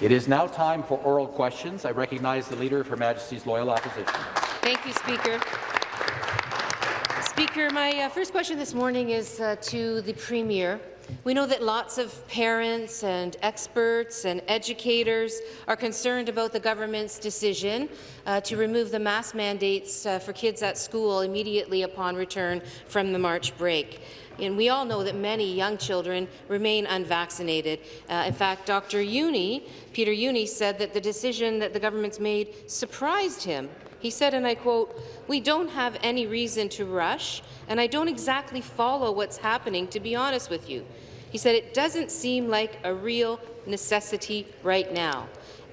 It is now time for oral questions. I recognize the Leader of Her Majesty's Loyal Opposition. Thank you, Speaker. Speaker, my uh, first question this morning is uh, to the Premier. We know that lots of parents and experts and educators are concerned about the government's decision uh, to remove the mask mandates uh, for kids at school immediately upon return from the March break. And we all know that many young children remain unvaccinated. Uh, in fact, Dr. Jüni, Peter Jüni, said that the decision that the government's made surprised him. He said, and I quote, we don't have any reason to rush, and I don't exactly follow what's happening, to be honest with you. He said, it doesn't seem like a real necessity right now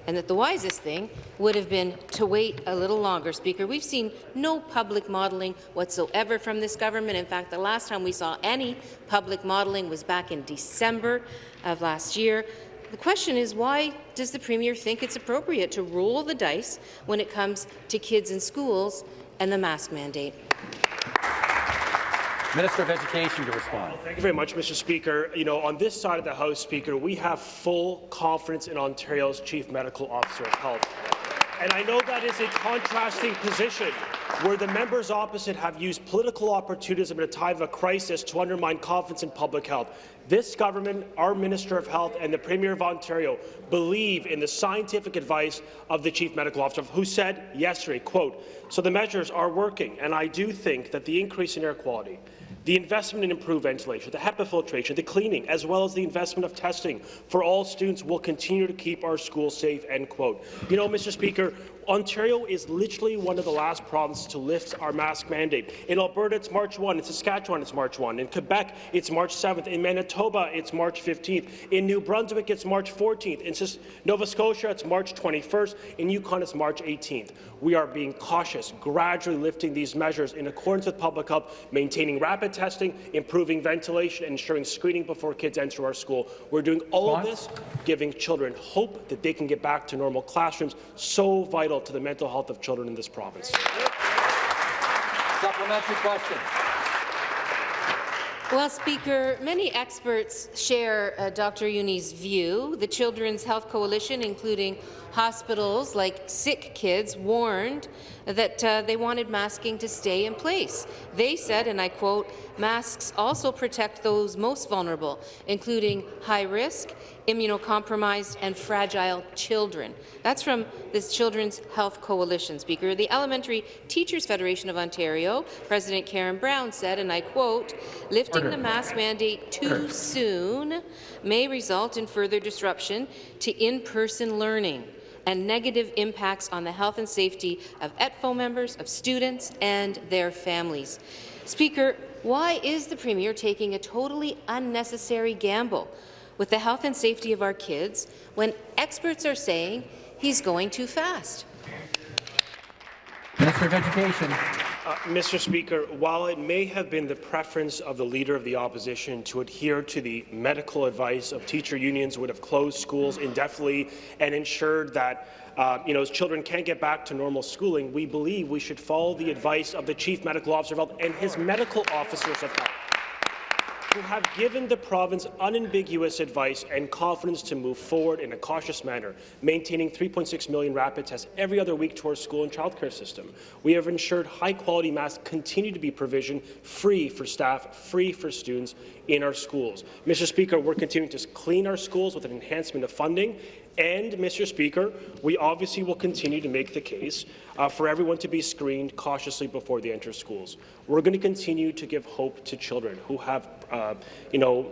and that the wisest thing would have been to wait a little longer, Speaker. We've seen no public modelling whatsoever from this government. In fact, the last time we saw any public modelling was back in December of last year. The question is, why does the Premier think it's appropriate to roll the dice when it comes to kids in schools and the mask mandate? Minister of Education to respond. Thank you very much, Mr. Speaker. You know, on this side of the House, Speaker, we have full confidence in Ontario's Chief Medical Officer of Health. And I know that is a contrasting position where the members opposite have used political opportunism at a time of a crisis to undermine confidence in public health. This government, our Minister of Health and the Premier of Ontario believe in the scientific advice of the Chief Medical Officer, who said yesterday, quote, so the measures are working, and I do think that the increase in air quality, the investment in improved ventilation, the HEPA filtration, the cleaning, as well as the investment of testing for all students will continue to keep our schools safe, end quote. You know, Mr. Speaker, Ontario is literally one of the last provinces to lift our mask mandate. In Alberta, it's March 1. In Saskatchewan, it's March 1. In Quebec, it's March 7th. In Manitoba, it's March 15th. In New Brunswick, it's March 14th. In Nova Scotia, it's March 21st. In Yukon, it's March 18th. We are being cautious, gradually lifting these measures in accordance with public health, maintaining rapid testing, improving ventilation, and ensuring screening before kids enter our school. We're doing all of this, giving children hope that they can get back to normal classrooms, so vital vital to the mental health of children in this province. Supplementary question. Well, Speaker, many experts share uh, Dr. Jüni's view. The Children's Health Coalition, including hospitals like Sick Kids, warned that uh, they wanted masking to stay in place. They said, and I quote, masks also protect those most vulnerable, including high-risk, immunocompromised and fragile children. That's from this Children's Health Coalition, Speaker. The Elementary Teachers Federation of Ontario, President Karen Brown said, and I quote, lifting Order. the mask mandate too Order. soon may result in further disruption to in-person learning and negative impacts on the health and safety of ETFO members, of students and their families. Speaker, why is the Premier taking a totally unnecessary gamble with the health and safety of our kids when experts are saying he's going too fast? Minister of Education. Uh, Mr. Speaker, while it may have been the preference of the Leader of the Opposition to adhere to the medical advice of teacher unions would have closed schools indefinitely and ensured that uh, you know, as children can't get back to normal schooling, we believe we should follow the advice of the Chief Medical Officer of Health and his medical officers of health who have given the province unambiguous advice and confidence to move forward in a cautious manner, maintaining 3.6 million rapid tests every other week to our school and childcare system. We have ensured high-quality masks continue to be provisioned free for staff, free for students in our schools. Mr. Speaker, we're continuing to clean our schools with an enhancement of funding and, Mr. Speaker, we obviously will continue to make the case uh, for everyone to be screened cautiously before they enter schools. We're going to continue to give hope to children who have, uh, you know,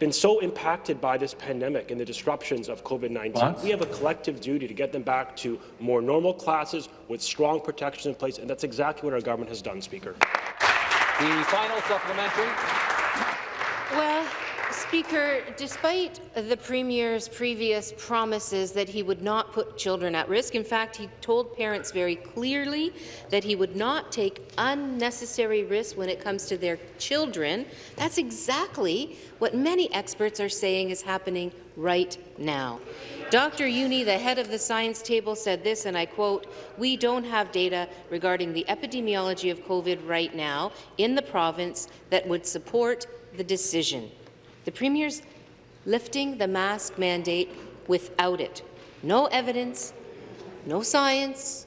been so impacted by this pandemic and the disruptions of COVID-19. We have a collective duty to get them back to more normal classes with strong protections in place, and that's exactly what our government has done, Speaker. The final supplementary. Well, Speaker, despite the Premier's previous promises that he would not put children at risk, in fact, he told parents very clearly that he would not take unnecessary risks when it comes to their children. That's exactly what many experts are saying is happening right now. Dr. Jüni, the head of the science table, said this, and I quote, we don't have data regarding the epidemiology of COVID right now in the province that would support the decision. The Premier's lifting the mask mandate without it. no evidence, no science,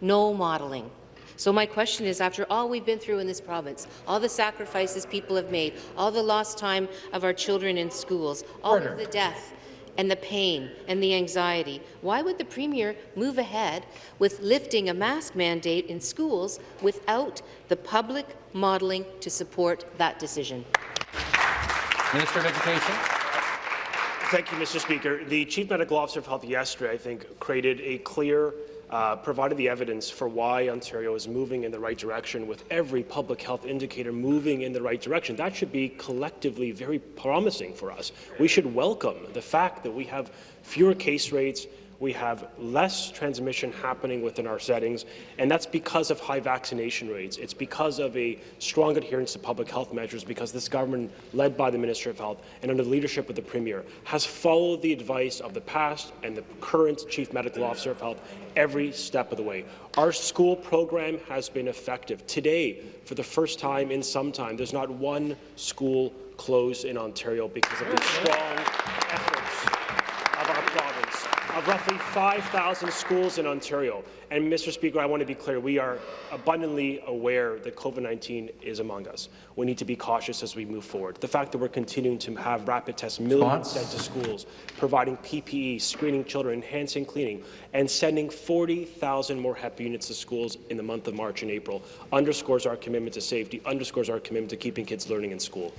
no modelling. So my question is, after all we've been through in this province, all the sacrifices people have made, all the lost time of our children in schools, all Order. of the death and the pain and the anxiety, why would the Premier move ahead with lifting a mask mandate in schools without the public modelling to support that decision? Minister of Education. Thank you, Mr. Speaker. The Chief Medical Officer of Health yesterday, I think, created a clear, uh, provided the evidence for why Ontario is moving in the right direction with every public health indicator moving in the right direction. That should be collectively very promising for us. We should welcome the fact that we have fewer case rates, we have less transmission happening within our settings, and that's because of high vaccination rates. It's because of a strong adherence to public health measures, because this government, led by the Minister of Health and under the leadership of the Premier, has followed the advice of the past and the current Chief Medical Officer of Health every step of the way. Our school program has been effective. Today, for the first time in some time, there's not one school closed in Ontario because of the strong province of roughly 5,000 schools in Ontario. And, Mr. Speaker, I want to be clear, we are abundantly aware that COVID-19 is among us. We need to be cautious as we move forward. The fact that we're continuing to have rapid tests, millions sent to schools, providing PPE, screening children, enhancing cleaning, and sending 40,000 more HEP units to schools in the month of March and April underscores our commitment to safety, underscores our commitment to keeping kids learning in school.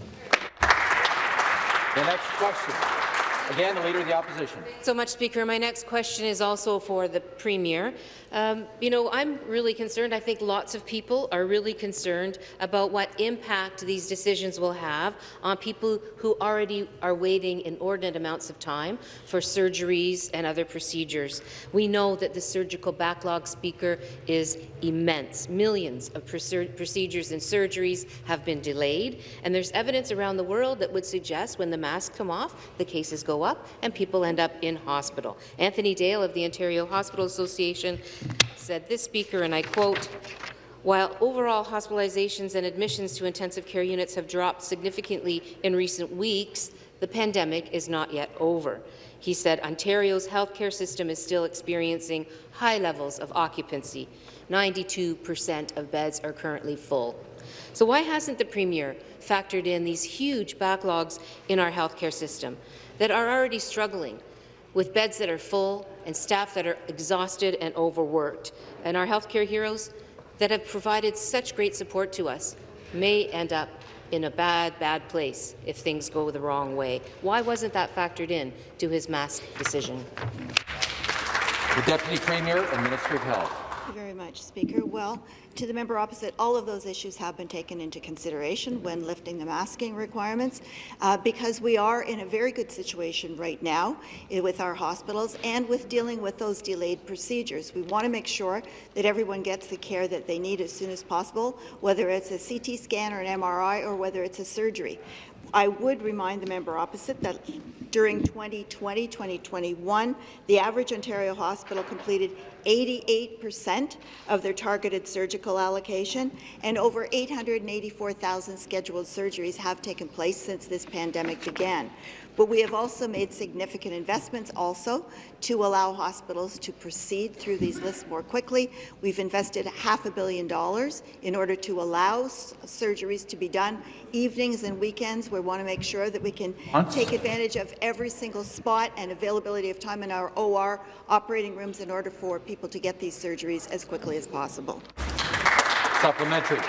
The next question. Again, the Leader of the Opposition. so much, Speaker. My next question is also for the Premier. Um, you know, I'm really concerned. I think lots of people are really concerned about what impact these decisions will have on people who already are waiting inordinate amounts of time for surgeries and other procedures. We know that the surgical backlog, Speaker, is immense. Millions of procedures and surgeries have been delayed, and there's evidence around the world that would suggest when the masks come off, the cases go up and people end up in hospital. Anthony Dale of the Ontario Hospital Association said this, Speaker, and I quote, while overall hospitalizations and admissions to intensive care units have dropped significantly in recent weeks, the pandemic is not yet over. He said Ontario's healthcare system is still experiencing high levels of occupancy. 92 percent of beds are currently full. So why hasn't the Premier factored in these huge backlogs in our healthcare system that are already struggling with beds that are full and staff that are exhausted and overworked, and our healthcare heroes that have provided such great support to us may end up in a bad, bad place if things go the wrong way. Why wasn't that factored in to his mask decision? The Deputy Premier and Minister of Health. Thank you very much, Speaker. Well, to the member opposite, all of those issues have been taken into consideration when lifting the masking requirements, uh, because we are in a very good situation right now with our hospitals and with dealing with those delayed procedures. We want to make sure that everyone gets the care that they need as soon as possible, whether it's a CT scan or an MRI or whether it's a surgery. I would remind the member opposite that during 2020-2021, the average Ontario hospital completed 88% of their targeted surgical allocation, and over 884,000 scheduled surgeries have taken place since this pandemic began. But we have also made significant investments also to allow hospitals to proceed through these lists more quickly. We've invested half a billion dollars in order to allow surgeries to be done evenings and weekends. We want to make sure that we can Months. take advantage of every single spot and availability of time in our OR operating rooms in order for people to get these surgeries as quickly as possible. Supplementary.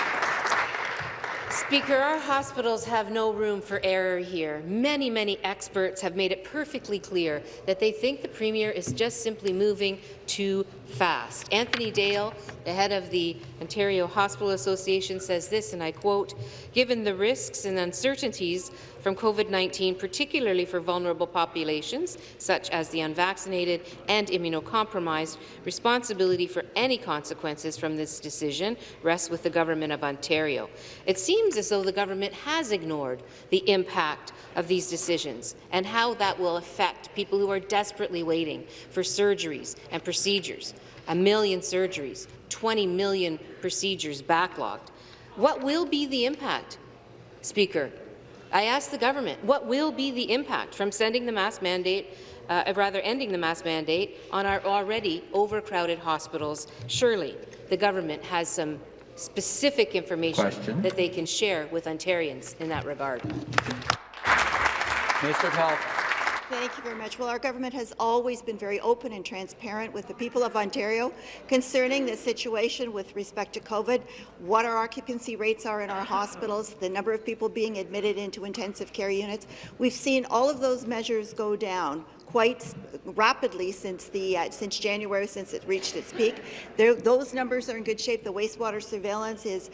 Speaker, our hospitals have no room for error here. Many, many experts have made it perfectly clear that they think the Premier is just simply moving too fast. Anthony Dale, the head of the Ontario Hospital Association, says this, and I quote, given the risks and uncertainties from COVID-19, particularly for vulnerable populations, such as the unvaccinated and immunocompromised, responsibility for any consequences from this decision rests with the Government of Ontario. It seems as though the government has ignored the impact of these decisions and how that will affect people who are desperately waiting for surgeries and procedures. A million surgeries, 20 million procedures backlogged. What will be the impact, Speaker? I asked the government, what will be the impact from sending the mask mandate uh, rather ending the mask mandate on our already overcrowded hospitals. Surely the government has some specific information Question. that they can share with Ontarians in that regard. Health. Thank you very much. Well, our government has always been very open and transparent with the people of Ontario concerning the situation with respect to COVID, what our occupancy rates are in our hospitals, the number of people being admitted into intensive care units. We've seen all of those measures go down quite rapidly since the uh, since January, since it reached its peak. There, those numbers are in good shape. The wastewater surveillance is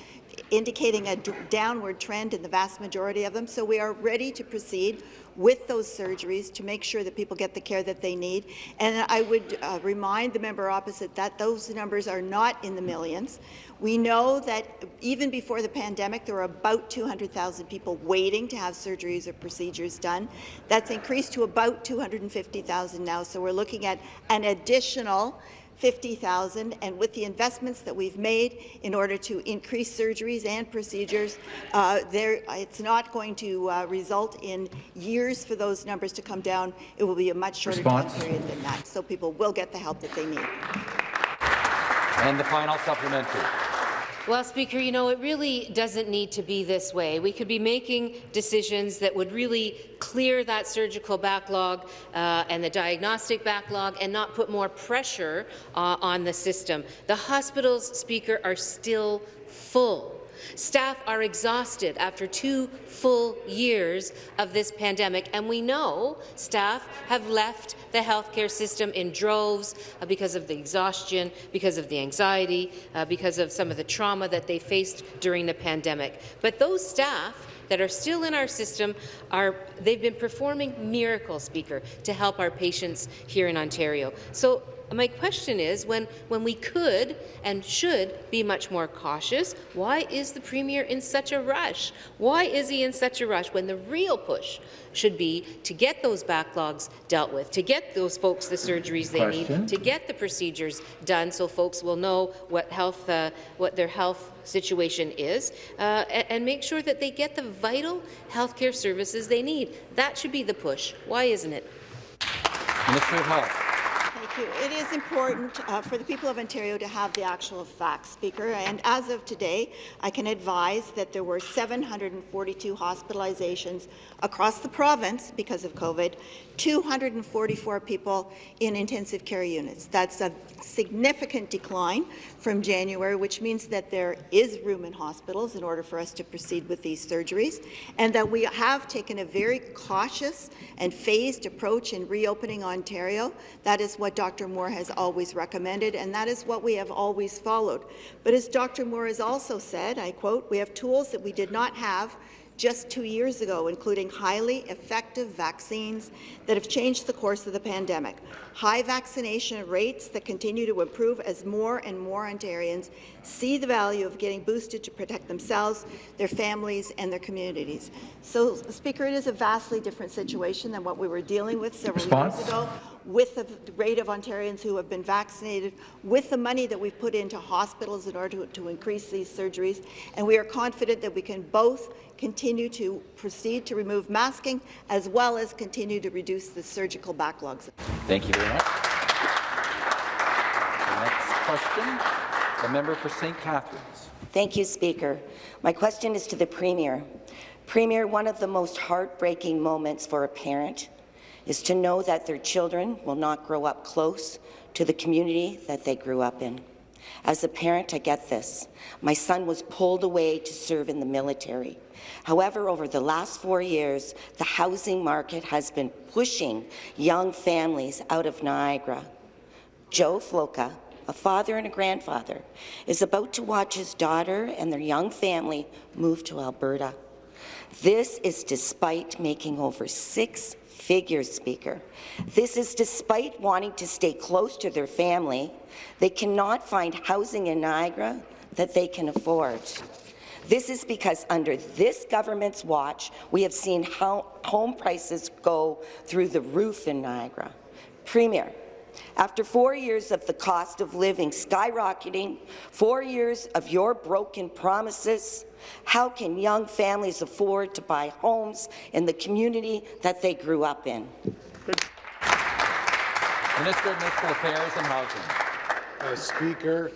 indicating a downward trend in the vast majority of them. So we are ready to proceed with those surgeries to make sure that people get the care that they need. And I would uh, remind the member opposite that those numbers are not in the millions. We know that even before the pandemic, there were about 200,000 people waiting to have surgeries or procedures done. That's increased to about 250,000 now. So we're looking at an additional 50,000, and with the investments that we've made in order to increase surgeries and procedures, uh, there, it's not going to uh, result in years for those numbers to come down. It will be a much shorter Response. time period than that, so people will get the help that they need. And the final supplementary. Well, Speaker, you know, it really doesn't need to be this way. We could be making decisions that would really clear that surgical backlog uh, and the diagnostic backlog and not put more pressure uh, on the system. The hospitals, Speaker, are still full. Staff are exhausted after two full years of this pandemic, and we know staff have left the healthcare system in droves uh, because of the exhaustion, because of the anxiety, uh, because of some of the trauma that they faced during the pandemic. But those staff that are still in our system are they've been performing miracles, Speaker, to help our patients here in Ontario. So my question is, when, when we could and should be much more cautious, why is the Premier in such a rush? Why is he in such a rush when the real push should be to get those backlogs dealt with, to get those folks the surgeries they Question. need, to get the procedures done so folks will know what, health, uh, what their health situation is, uh, and, and make sure that they get the vital healthcare services they need. That should be the push. Why isn't it? Minister of Health. You. It is important uh, for the people of Ontario to have the actual facts, Speaker, and as of today, I can advise that there were 742 hospitalizations across the province because of COVID, 244 people in intensive care units. That's a significant decline from January, which means that there is room in hospitals in order for us to proceed with these surgeries, and that we have taken a very cautious and phased approach in reopening Ontario. That is what Dr. Moore has always recommended, and that is what we have always followed. But as Dr. Moore has also said, I quote, we have tools that we did not have just two years ago, including highly effective vaccines that have changed the course of the pandemic, high vaccination rates that continue to improve as more and more Ontarians see the value of getting boosted to protect themselves, their families, and their communities. So, Speaker, it is a vastly different situation than what we were dealing with several Response? years ago with the rate of Ontarians who have been vaccinated, with the money that we've put into hospitals in order to, to increase these surgeries, and we are confident that we can both continue to proceed to remove masking as well as continue to reduce the surgical backlogs. Thank you very much. The next question, the member for St. Catharines. Thank you, Speaker. My question is to the Premier. Premier, one of the most heartbreaking moments for a parent is to know that their children will not grow up close to the community that they grew up in. As a parent, I get this. My son was pulled away to serve in the military. However, over the last four years, the housing market has been pushing young families out of Niagara. Joe Floca, a father and a grandfather, is about to watch his daughter and their young family move to Alberta. This is despite making over six figure, Speaker. This is despite wanting to stay close to their family, they cannot find housing in Niagara that they can afford. This is because under this government's watch, we have seen home prices go through the roof in Niagara. Premier, after four years of the cost of living skyrocketing, four years of your broken promises, how can young families afford to buy homes in the community that they grew up in? Minister of Municipal Affairs and Housing. Uh, Speaker,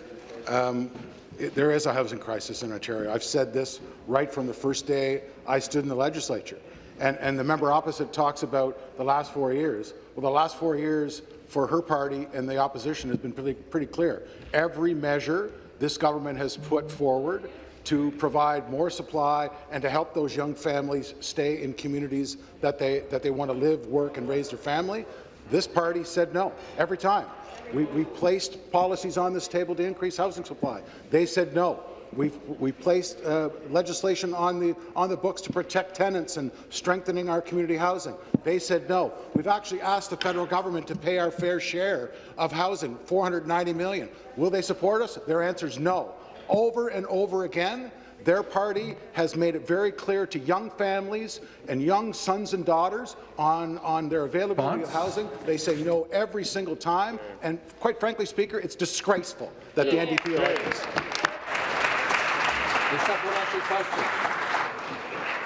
um, it, there is a housing crisis in Ontario. I've said this right from the first day I stood in the legislature. And, and the member opposite talks about the last four years. Well, the last four years for her party and the opposition has been pretty, pretty clear. Every measure this government has put forward to provide more supply and to help those young families stay in communities that they, that they want to live, work, and raise their family, this party said no every time. We, we placed policies on this table to increase housing supply. They said no. We've, we placed uh, legislation on the, on the books to protect tenants and strengthening our community housing. They said no. We've actually asked the federal government to pay our fair share of housing, 490 million. Will they support us? Their answer is no. Over and over again, their party has made it very clear to young families and young sons and daughters on, on their availability of housing. They say no every single time. And quite frankly, Speaker, it's disgraceful that the NDP elected us. The supplementary question.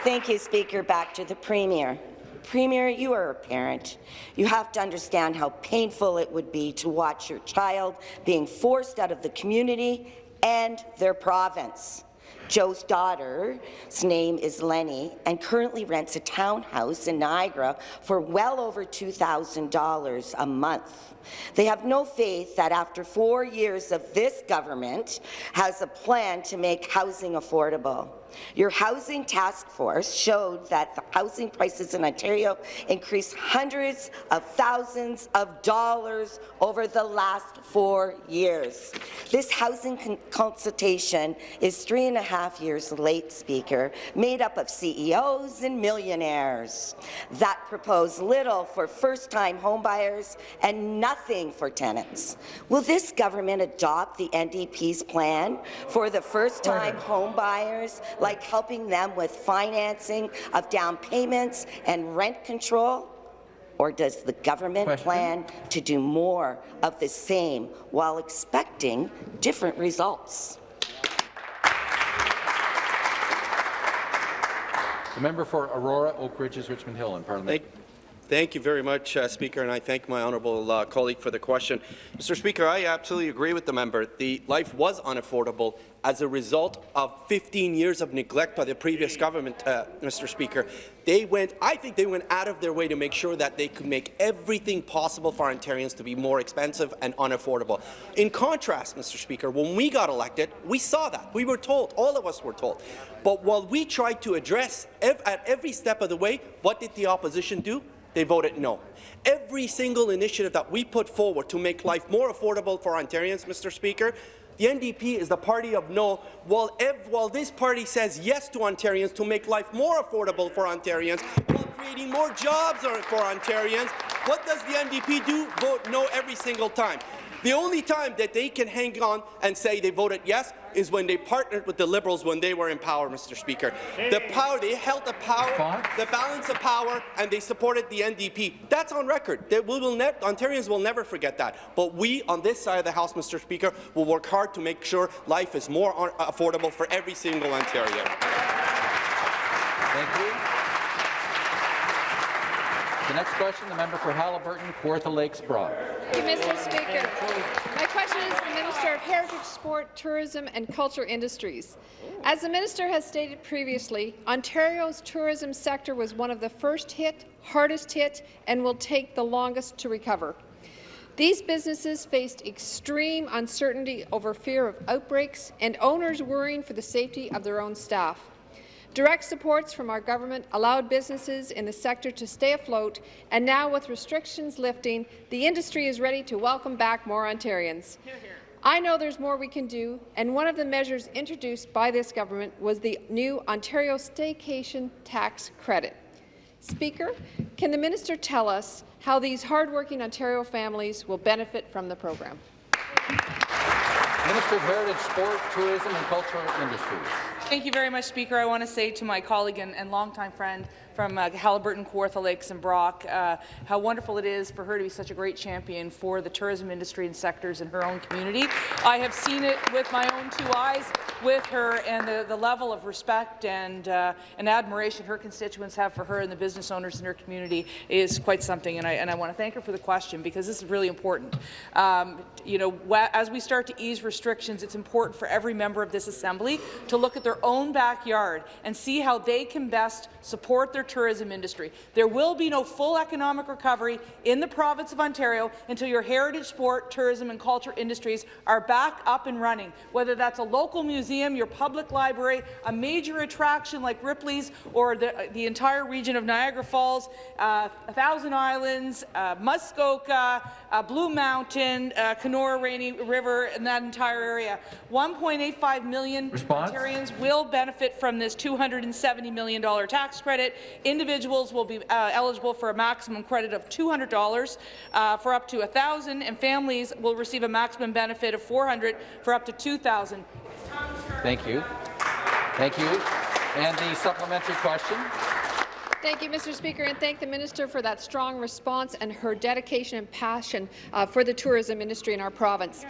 Thank you, Speaker. Back to the Premier. Premier, you are a parent. You have to understand how painful it would be to watch your child being forced out of the community and their province. Joe's daughter's name is Lenny and currently rents a townhouse in Niagara for well over $2,000 a month. They have no faith that after four years of this government has a plan to make housing affordable. Your housing task force showed that the housing prices in Ontario increased hundreds of thousands of dollars over the last four years. This housing con consultation is three and a half years late, Speaker, made up of CEOs and millionaires that propose little for first-time homebuyers and nothing for tenants. Will this government adopt the NDP's plan for the first-time homebuyers like helping them with financing of down payments and rent control? Or does the government Question. plan to do more of the same while expecting different results? The member for Aurora, Oak Ridges, Richmond Hill in Parliament. Thank, thank you very much, uh, Speaker, and I thank my honourable uh, colleague for the question. Mr. Speaker, I absolutely agree with the member. The life was unaffordable as a result of 15 years of neglect by the previous government, uh, Mr. Speaker. They went, I think they went out of their way to make sure that they could make everything possible for Ontarians to be more expensive and unaffordable. In contrast, Mr. Speaker, when we got elected, we saw that. We were told, all of us were told. But while we tried to address ev at every step of the way, what did the opposition do? They voted no. Every single initiative that we put forward to make life more affordable for Ontarians, Mr. Speaker, the NDP is the party of no, while, while this party says yes to Ontarians to make life more affordable for Ontarians, while creating more jobs for Ontarians, what does the NDP do? Vote no every single time. The only time that they can hang on and say they voted yes is when they partnered with the Liberals when they were in power, Mr. Speaker. The power, they held the power, the balance of power, and they supported the NDP. That's on record. They, we will Ontarians will never forget that. But we, on this side of the House, Mr. Speaker, will work hard to make sure life is more affordable for every single Ontarian. Thank you. The next question, the member for Haliburton, Kawartha Lakes Brock. Thank you, Mr. Speaker. My question is to the Minister of Heritage, Sport, Tourism and Culture Industries. As the minister has stated previously, Ontario's tourism sector was one of the first hit, hardest hit, and will take the longest to recover. These businesses faced extreme uncertainty over fear of outbreaks and owners worrying for the safety of their own staff. Direct supports from our government allowed businesses in the sector to stay afloat, and now with restrictions lifting, the industry is ready to welcome back more Ontarians. Hear, hear. I know there's more we can do, and one of the measures introduced by this government was the new Ontario Staycation Tax Credit. Speaker, can the minister tell us how these hardworking Ontario families will benefit from the program? Minister of Heritage, Sport, Tourism and Cultural Industries. Thank you very much, Speaker. I want to say to my colleague and, and longtime friend from uh, Haliburton, Kawartha Lakes and Brock, uh, how wonderful it is for her to be such a great champion for the tourism industry and sectors in her own community. I have seen it with my own own two eyes with her, and the, the level of respect and, uh, and admiration her constituents have for her and the business owners in her community is quite something. And I, and I want to thank her for the question because this is really important. Um, you know, as we start to ease restrictions, it's important for every member of this assembly to look at their own backyard and see how they can best support their tourism industry. There will be no full economic recovery in the province of Ontario until your heritage sport, tourism and culture industries are back up and running, whether that's a local museum, your public library, a major attraction like Ripley's or the, the entire region of Niagara Falls, uh, a Thousand Islands, uh, Muskoka, uh, Blue Mountain, uh, Kenora Rainy River, and that entire area. 1.85 million Response? Ontarians will benefit from this $270 million tax credit. Individuals will be uh, eligible for a maximum credit of $200 uh, for up to 1,000, and families will receive a maximum benefit of 400 for up to 2,000. Thank you. Thank you. And the supplementary question. Thank you, Mr. Speaker, and thank the minister for that strong response and her dedication and passion uh, for the tourism industry in our province.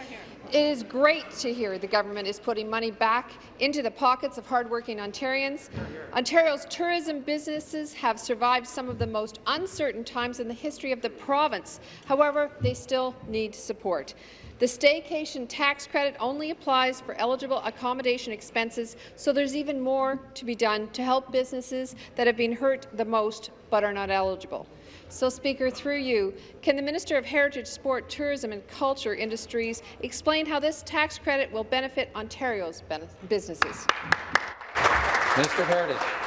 It is great to hear the government is putting money back into the pockets of hardworking Ontarians. Ontario's tourism businesses have survived some of the most uncertain times in the history of the province. However, they still need support. The staycation tax credit only applies for eligible accommodation expenses, so there's even more to be done to help businesses that have been hurt the most but are not eligible. So, Speaker, through you, can the Minister of Heritage, Sport, Tourism and Culture Industries explain how this tax credit will benefit Ontario's businesses? Minister of Heritage.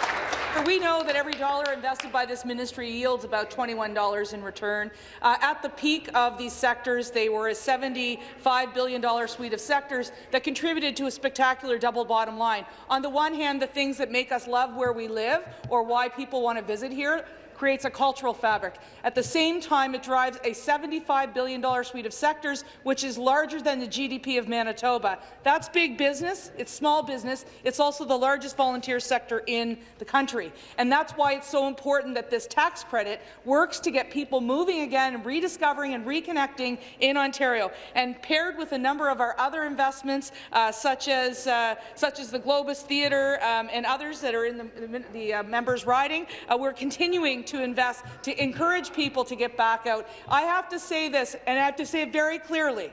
We know that every dollar invested by this ministry yields about $21 in return. Uh, at the peak of these sectors, they were a $75 billion suite of sectors that contributed to a spectacular double bottom line. On the one hand, the things that make us love where we live or why people want to visit here, creates a cultural fabric. At the same time, it drives a $75 billion suite of sectors, which is larger than the GDP of Manitoba. That's big business. It's small business. It's also the largest volunteer sector in the country. And that's why it's so important that this tax credit works to get people moving again and rediscovering and reconnecting in Ontario. And paired with a number of our other investments, uh, such as uh, such as the Globus Theatre um, and others that are in the, the, the uh, members' riding, uh, we're continuing to invest to encourage people to get back out. I have to say this, and I have to say it very clearly.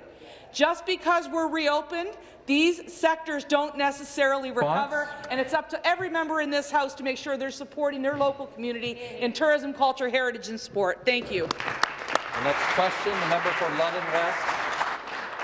Just because we're reopened, these sectors don't necessarily recover, and it's up to every member in this House to make sure they're supporting their local community in tourism, culture, heritage and sport. Thank you. The next question, the member for London West.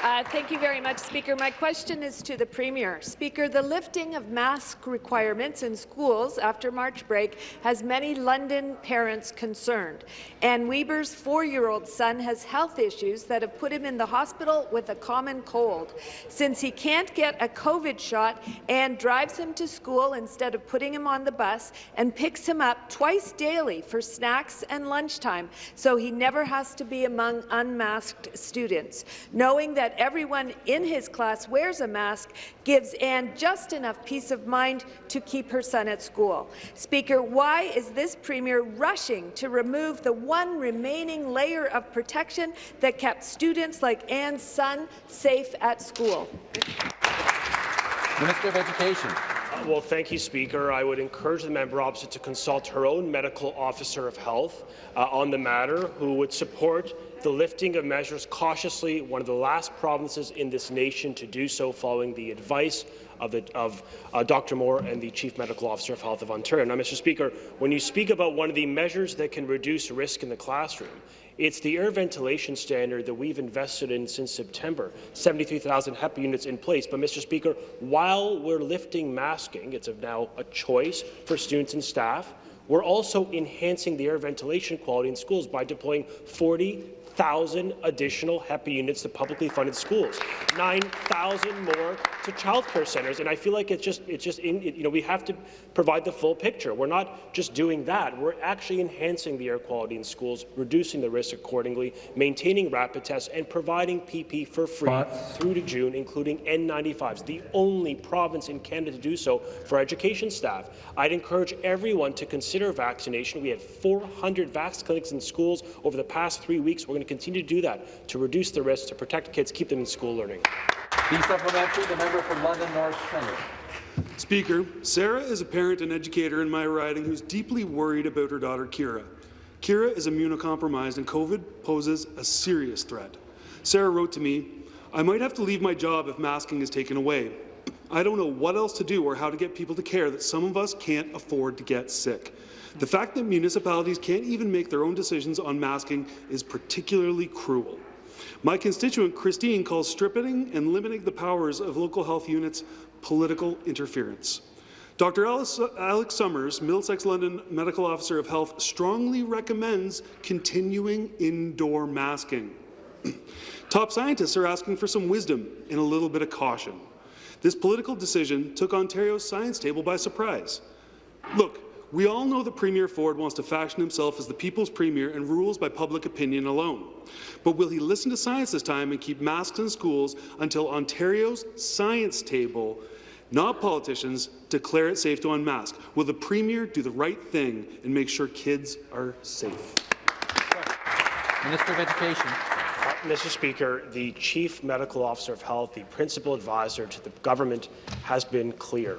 Uh, thank you very much, Speaker. My question is to the Premier. Speaker, the lifting of mask requirements in schools after March break has many London parents concerned. Anne Weber's four-year-old son has health issues that have put him in the hospital with a common cold. Since he can't get a COVID shot, Anne drives him to school instead of putting him on the bus and picks him up twice daily for snacks and lunchtime, so he never has to be among unmasked students. Knowing that that everyone in his class wears a mask gives Anne just enough peace of mind to keep her son at school. Speaker, why is this Premier rushing to remove the one remaining layer of protection that kept students like Anne's son safe at school? Minister of Education. Well, thank you, Speaker. I would encourage the member opposite to consult her own medical officer of health uh, on the matter, who would support the lifting of measures cautiously, one of the last provinces in this nation to do so following the advice of, the, of uh, Dr. Moore and the Chief Medical Officer of Health of Ontario. Now, Mr. Speaker, when you speak about one of the measures that can reduce risk in the classroom, it's the air ventilation standard that we've invested in since September, 73,000 HEPA units in place. But, Mr. Speaker, while we're lifting masking, it's now a choice for students and staff, we're also enhancing the air ventilation quality in schools by deploying 40 9,000 additional HEPA units to publicly funded schools, 9,000 more to childcare centres, and I feel like it's just, it's just in, you know, we have to provide the full picture. We're not just doing that. We're actually enhancing the air quality in schools, reducing the risk accordingly, maintaining rapid tests, and providing PP for free through to June, including N95s, the only province in Canada to do so for education staff. I'd encourage everyone to consider vaccination. We had 400 vax clinics in schools over the past three weeks. We're going to continue to do that to reduce the risk, to protect kids, keep them in school learning. The supplementary, the member for London North Centre. Speaker, Sarah is a parent and educator in my riding who's deeply worried about her daughter Kira. Kira is immunocompromised and COVID poses a serious threat. Sarah wrote to me, I might have to leave my job if masking is taken away. I don't know what else to do or how to get people to care that some of us can't afford to get sick. The fact that municipalities can't even make their own decisions on masking is particularly cruel. My constituent Christine calls stripping and limiting the powers of local health units political interference. Dr. Alex Summers, Middlesex London Medical Officer of Health, strongly recommends continuing indoor masking. Top scientists are asking for some wisdom and a little bit of caution. This political decision took Ontario's science table by surprise. Look, we all know that Premier Ford wants to fashion himself as the people's premier and rules by public opinion alone. But will he listen to science this time and keep masks in schools until Ontario's science table, not politicians, declare it safe to unmask? Will the Premier do the right thing and make sure kids are safe? Minister of Education. Mr. Speaker, the Chief Medical Officer of Health, the principal advisor to the government, has been clear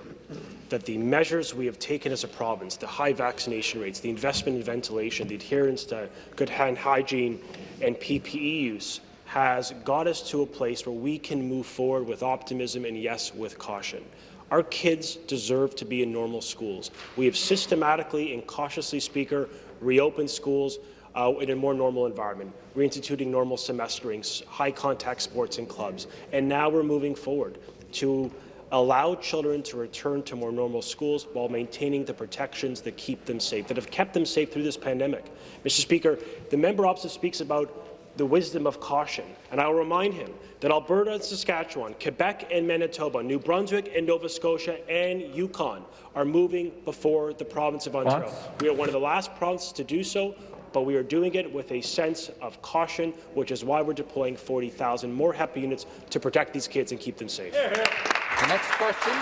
that the measures we have taken as a province, the high vaccination rates, the investment in ventilation, the adherence to good hand hygiene and PPE use, has got us to a place where we can move forward with optimism and, yes, with caution. Our kids deserve to be in normal schools. We have systematically and cautiously, Speaker, reopened schools uh, in a more normal environment, reinstituting normal semestering, high-contact sports and clubs. And now we're moving forward to allow children to return to more normal schools while maintaining the protections that keep them safe, that have kept them safe through this pandemic. Mr. Speaker, the member opposite speaks about the wisdom of caution, and I'll remind him that Alberta and Saskatchewan, Quebec and Manitoba, New Brunswick and Nova Scotia and Yukon are moving before the province of Ontario. We are one of the last provinces to do so but we are doing it with a sense of caution, which is why we're deploying 40,000 more HEPA units to protect these kids and keep them safe. The next question,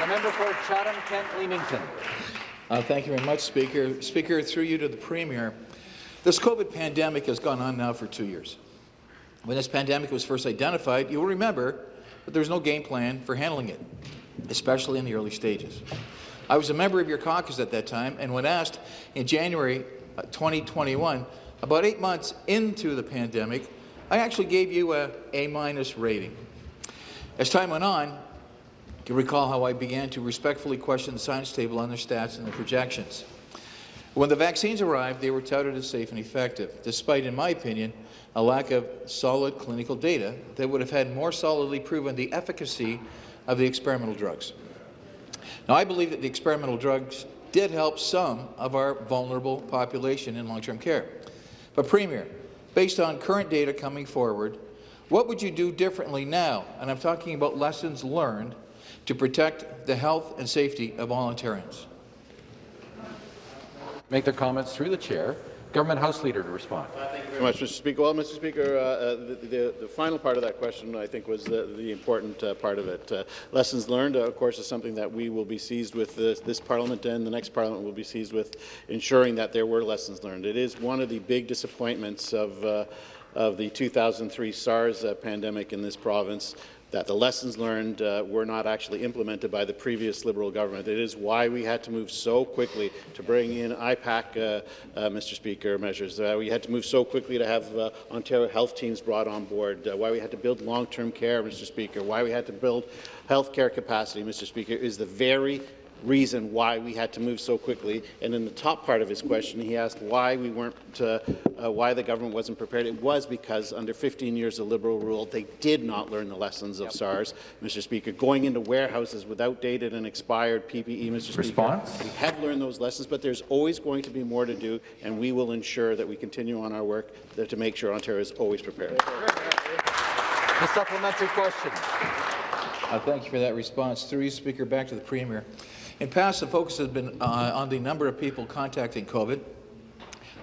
the member for Chatham-Kent Leamington. Uh, thank you very much, Speaker. Speaker, through you to the Premier. This COVID pandemic has gone on now for two years. When this pandemic was first identified, you'll remember that there was no game plan for handling it, especially in the early stages. I was a member of your caucus at that time, and when asked in January Uh, 2021, about eight months into the pandemic, I actually gave you a A-minus rating. As time went on, you recall how I began to respectfully question the science table on their stats and their projections. When the vaccines arrived, they were touted as safe and effective, despite, in my opinion, a lack of solid clinical data that would have had more solidly proven the efficacy of the experimental drugs. Now, I believe that the experimental drugs did help some of our vulnerable population in long-term care. But Premier, based on current data coming forward, what would you do differently now? And I'm talking about lessons learned to protect the health and safety of Ontarians. Make their comments through the chair. Government House Leader to respond. Uh, thank you very much, Mr. Speaker. Well, Mr. Speaker, uh, uh, the, the, the, final part of that question, I think, was the, the important uh, part of it. Uh, lessons learned, uh, of course, is something that we will be seized with this, this, Parliament and the next Parliament will be seized with ensuring that there were lessons learned. It is one of the big disappointments of of the 2003 SARS pandemic in this province that the lessons learned uh, were not actually implemented by the previous Liberal government. It is why we had to move so quickly to bring in IPAC, uh, uh, Mr. Speaker, measures. Uh, we had to move so quickly to have uh, Ontario health teams brought on board, uh, why we had to build long-term care, Mr. Speaker, why we had to build health care capacity, Mr. Speaker, is the very reason why we had to move so quickly. And in the top part of his question, he asked why we weren't, uh, uh, why the government wasn't prepared. It was because under 15 years of Liberal rule, they did not learn the lessons of yep. SARS, Mr. Speaker. Going into warehouses with outdated and expired PPE, Mr. Response? Speaker. We have learned those lessons, but there's always going to be more to do, and we will ensure that we continue on our work to make sure Ontario is always prepared. The supplementary question. Uh, thank you for that response. Through you, Speaker, back to the Premier. In past, the focus has been uh, on the number of people contacting COVID,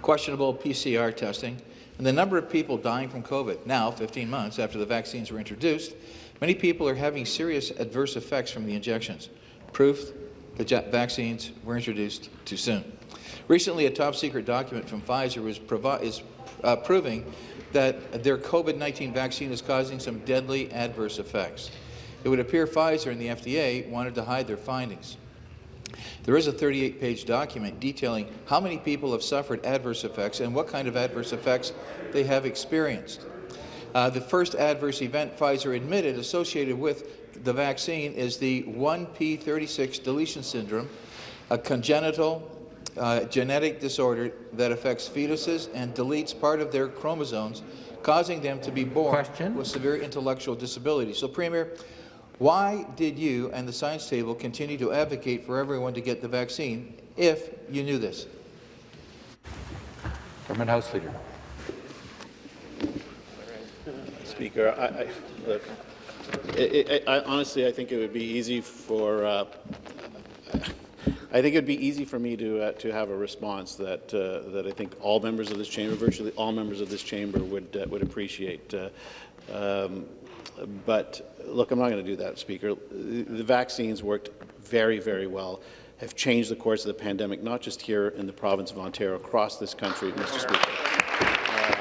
questionable PCR testing, and the number of people dying from COVID. Now, 15 months after the vaccines were introduced, many people are having serious adverse effects from the injections. Proof the vaccines were introduced too soon. Recently, a top-secret document from Pfizer was is uh, proving that their COVID-19 vaccine is causing some deadly adverse effects. It would appear Pfizer and the FDA wanted to hide their findings. There is a 38-page document detailing how many people have suffered adverse effects and what kind of adverse effects they have experienced. Uh, the first adverse event Pfizer admitted associated with the vaccine is the 1p36 deletion syndrome, a congenital uh, genetic disorder that affects fetuses and deletes part of their chromosomes, causing them to be born Question? with severe intellectual disability. So, Premier, why did you and the science table continue to advocate for everyone to get the vaccine if you knew this? Government House Leader. Speaker, I, I, look, I, I, I, honestly, I think it would be easy for, uh, I think it would be easy for me to uh, to have a response that uh, that I think all members of this chamber, virtually all members of this chamber, would uh, would appreciate. Uh, um, but look, I'm not going to do that, Speaker. The vaccines worked very, very well have changed the course of the pandemic, not just here in the province of Ontario, across this country, Mr. Speaker. Uh,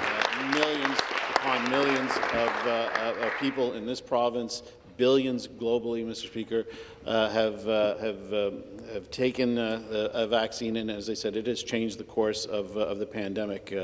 uh, millions upon millions of, uh, of, people in this province, billions globally, Mr. Speaker, uh, have uh, have um, have taken uh, a vaccine, and as I said, it has changed the course of of the pandemic.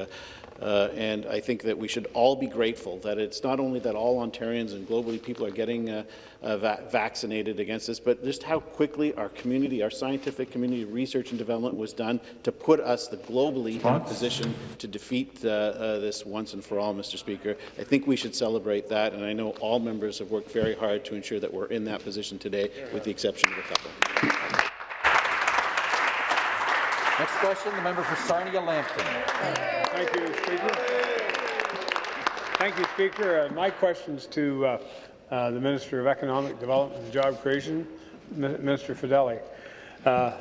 Uh, and I think that we should all be grateful that it's not only that all Ontarians and globally people are getting uh, uh, va vaccinated against this, but just how quickly our community, our scientific community, research and development was done to put us the globally in a position to defeat uh, uh, this once and for all, Mr. Speaker. I think we should celebrate that, and I know all members have worked very hard to ensure that we're in that position today, with the exception of a couple. Next question, the member for Sarnia-Lambton. Thank you, Speaker. Thank you, Speaker. Uh, my questions to uh, uh, the Minister of Economic Development and Job Creation, Minister Fedeli. Uh,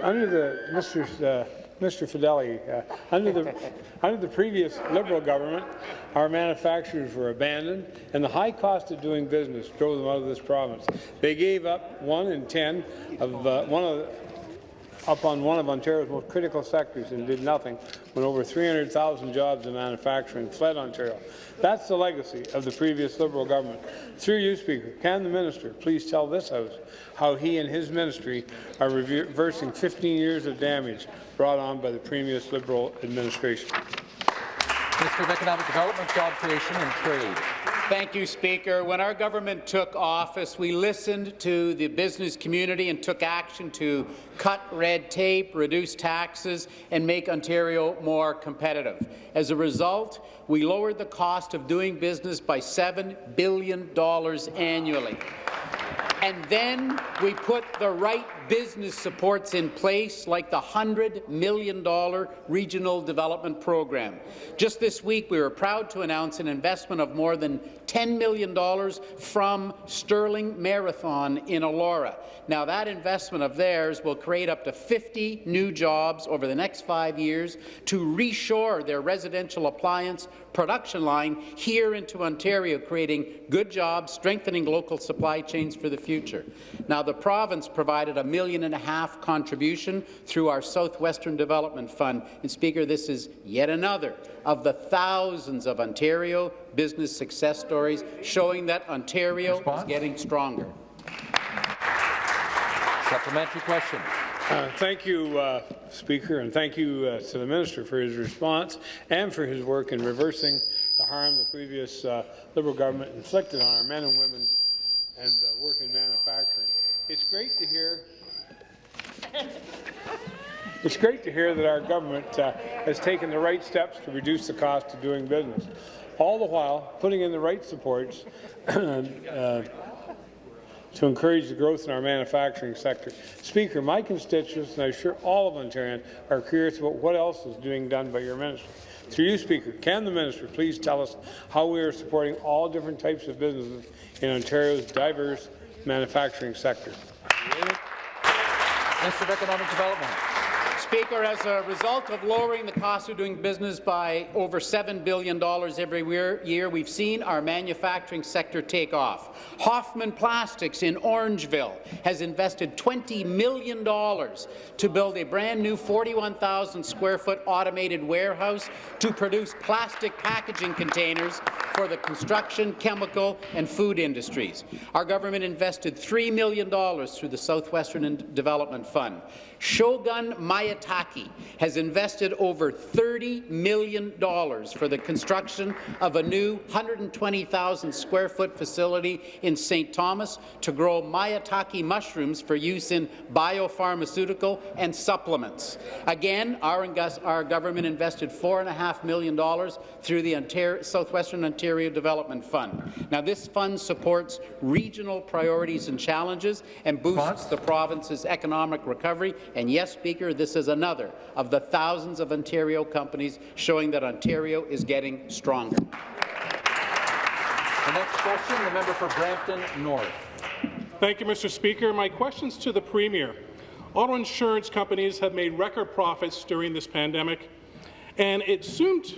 under the Mr. Uh, Mr. Fedeli, uh, under the under the previous Liberal government, our manufacturers were abandoned, and the high cost of doing business drove them out of this province. They gave up one in ten of uh, one of up on one of Ontario's most critical sectors and did nothing when over 300,000 jobs in manufacturing fled Ontario. That's the legacy of the previous Liberal government. Through you, Speaker, can the minister please tell this House how he and his ministry are reversing 15 years of damage brought on by the previous Liberal administration? Minister of Economic Development, Job Creation and Trade. Thank you, Speaker. When our government took office, we listened to the business community and took action to cut red tape, reduce taxes, and make Ontario more competitive. As a result, we lowered the cost of doing business by $7 billion annually. And then we put the right business supports in place, like the $100 million Regional Development Program. Just this week, we were proud to announce an investment of more than $10 million from Sterling Marathon in Elora. Now, that investment of theirs will create up to 50 new jobs over the next five years to reshore their residential appliance production line here into Ontario, creating good jobs, strengthening local supply chains for the future. Now, the province provided a million and a half contribution through our Southwestern Development Fund. And, Speaker, this is yet another of the thousands of Ontario business success stories showing that Ontario Response? is getting stronger. Supplementary question. Uh, thank you, uh, Speaker, and thank you uh, to the Minister for his response and for his work in reversing the harm the previous uh, Liberal government inflicted on our men and women and uh, work in manufacturing. It's great to hear it's great to hear that our government uh, has taken the right steps to reduce the cost of doing business, all the while putting in the right supports uh, to encourage the growth in our manufacturing sector. Speaker, my constituents, and I'm sure all of Ontarians, are curious about what else is being done by your ministry. Through you, Speaker, can the minister please tell us how we are supporting all different types of businesses in Ontario's diverse manufacturing sector? Minister of Economic Development. Speaker, as a result of lowering the cost of doing business by over $7 billion every year, we've seen our manufacturing sector take off. Hoffman Plastics in Orangeville has invested $20 million to build a brand new 41,000 square foot automated warehouse to produce plastic packaging containers for the construction, chemical and food industries. Our government invested $3 million through the Southwestern Development Fund. Shogun Maitake has invested over $30 million for the construction of a new 120,000 square foot facility in St. Thomas to grow Maitake mushrooms for use in biopharmaceutical and supplements. Again, our, our government invested $4.5 million through the Ontario, Southwestern Ontario Development Fund. Now, this fund supports regional priorities and challenges and boosts the province's economic recovery and yes, Speaker, this is another of the thousands of Ontario companies showing that Ontario is getting stronger. The next question, the member for Brampton North. Thank you, Mr. Speaker. My question's to the Premier. Auto insurance companies have made record profits during this pandemic, and it assumed,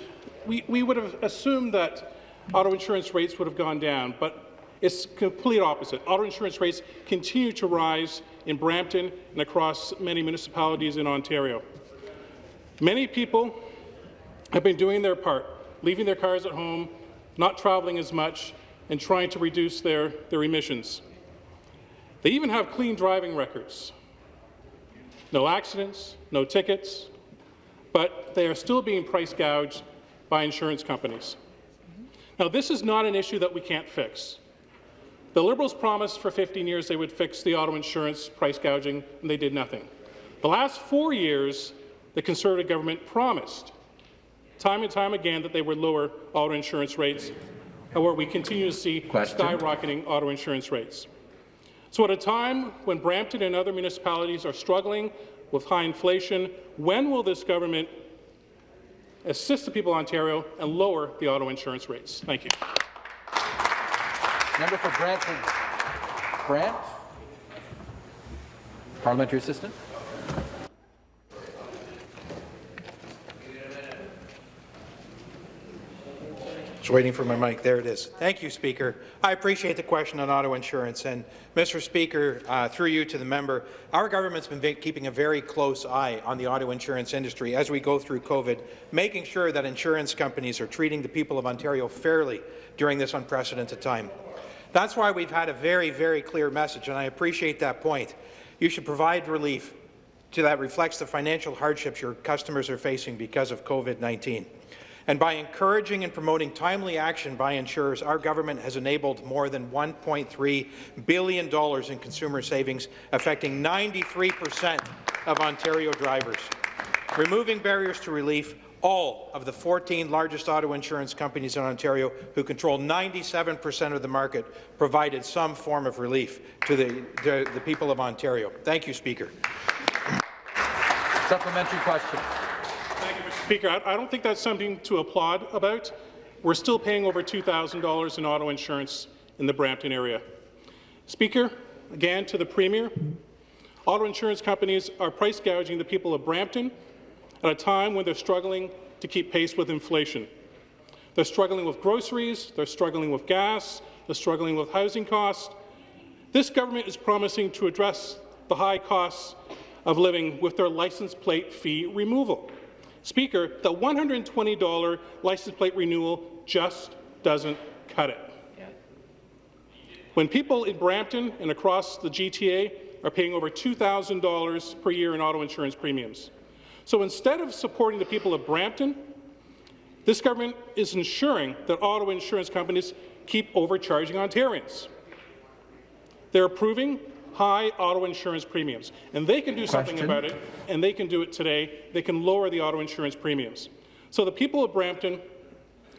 we, we would have assumed that auto insurance rates would have gone down, but it's complete opposite. Auto insurance rates continue to rise in Brampton and across many municipalities in Ontario. Many people have been doing their part, leaving their cars at home, not traveling as much, and trying to reduce their, their emissions. They even have clean driving records. No accidents, no tickets, but they are still being price gouged by insurance companies. Now, this is not an issue that we can't fix. The Liberals promised for 15 years they would fix the auto insurance price gouging, and they did nothing. The last four years, the Conservative government promised time and time again that they would lower auto insurance rates, where we continue to see Question. skyrocketing auto insurance rates. So at a time when Brampton and other municipalities are struggling with high inflation, when will this government assist the people of Ontario and lower the auto insurance rates? Thank you. Member for Brantford. Brant. Parliamentary assistant. Just waiting for my mic. There it is. Thank you, Speaker. I appreciate the question on auto insurance. And, Mr. Speaker, uh, through you to the member, our government's been keeping a very close eye on the auto insurance industry as we go through COVID, making sure that insurance companies are treating the people of Ontario fairly during this unprecedented time. That's why we've had a very, very clear message, and I appreciate that point. You should provide relief to that reflects the financial hardships your customers are facing because of COVID-19. And by encouraging and promoting timely action by insurers, our government has enabled more than $1.3 billion in consumer savings, affecting 93 per cent of Ontario drivers. Removing barriers to relief all of the 14 largest auto insurance companies in Ontario, who control 97 per cent of the market, provided some form of relief to the, to the people of Ontario. Thank you, Speaker. Supplementary question. Thank you, Mr. Speaker. I, I don't think that's something to applaud about. We're still paying over $2,000 in auto insurance in the Brampton area. Speaker, again to the Premier, auto insurance companies are price gouging the people of Brampton at a time when they're struggling to keep pace with inflation. They're struggling with groceries, they're struggling with gas, they're struggling with housing costs. This government is promising to address the high costs of living with their license plate fee removal. Speaker, the $120 license plate renewal just doesn't cut it. When people in Brampton and across the GTA are paying over $2,000 per year in auto insurance premiums, so instead of supporting the people of Brampton, this government is ensuring that auto insurance companies keep overcharging Ontarians. They're approving high auto insurance premiums, and they can do something about it, and they can do it today. They can lower the auto insurance premiums. So the people of Brampton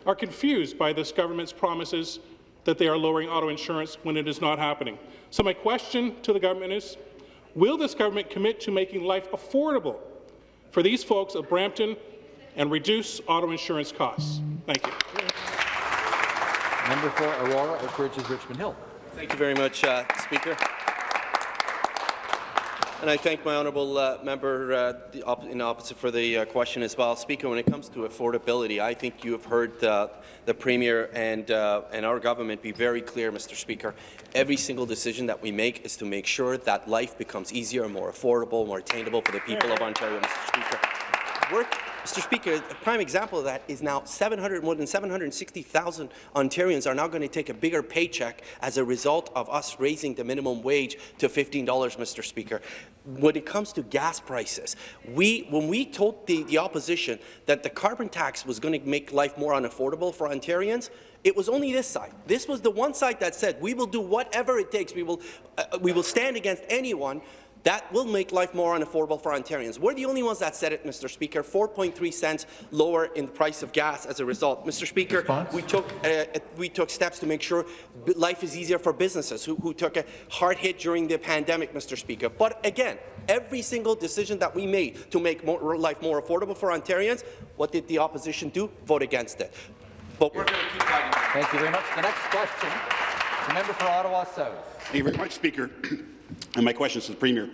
are confused by this government's promises that they are lowering auto insurance when it is not happening. So my question to the government is, will this government commit to making life affordable for these folks of Brampton and reduce auto insurance costs. Thank you. Member for Aurora, Oak Ridges, Richmond Hill. Thank you very much, uh, Speaker. And I thank my honourable uh, member uh, the op in opposite for the uh, question as well. Speaker, when it comes to affordability, I think you have heard uh, the Premier and, uh, and our government be very clear, Mr. Speaker. Every single decision that we make is to make sure that life becomes easier, more affordable, more attainable for the people of Ontario, Mr. Speaker. We're Mr. Speaker, a prime example of that is now 700, more than 760,000 Ontarians are now going to take a bigger paycheck as a result of us raising the minimum wage to $15, Mr. Speaker. When it comes to gas prices, we, when we told the, the opposition that the carbon tax was going to make life more unaffordable for Ontarians, it was only this side. This was the one side that said, we will do whatever it takes. We will, uh, we will stand against anyone that will make life more unaffordable for Ontarians. We're the only ones that said it, Mr. Speaker. 4.3 cents lower in the price of gas as a result. Mr. Speaker, we took uh, we took steps to make sure life is easier for businesses who, who took a hard hit during the pandemic, Mr. Speaker. But again, every single decision that we made to make more, life more affordable for Ontarians, what did the opposition do? Vote against it. But we're going to keep fighting. Thank you very much. The next question, the member for Ottawa South. Thank you very much, Speaker. and my question is to the Premier.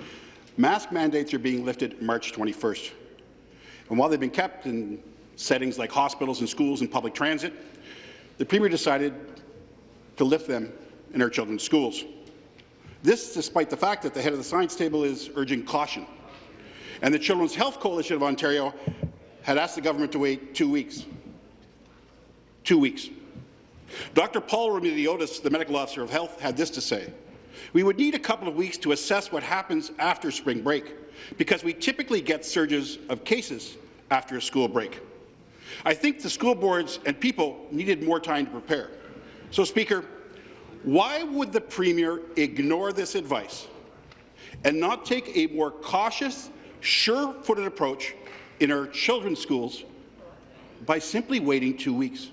Mask mandates are being lifted March 21st. And while they've been kept in settings like hospitals and schools and public transit, the Premier decided to lift them in our children's schools. This despite the fact that the head of the science table is urging caution. And the Children's Health Coalition of Ontario had asked the government to wait two weeks. Two weeks. Dr. Paul Roumeliotis, the medical officer of health, had this to say. We would need a couple of weeks to assess what happens after spring break, because we typically get surges of cases after a school break. I think the school boards and people needed more time to prepare. So, Speaker, why would the Premier ignore this advice and not take a more cautious, sure-footed approach in our children's schools by simply waiting two weeks?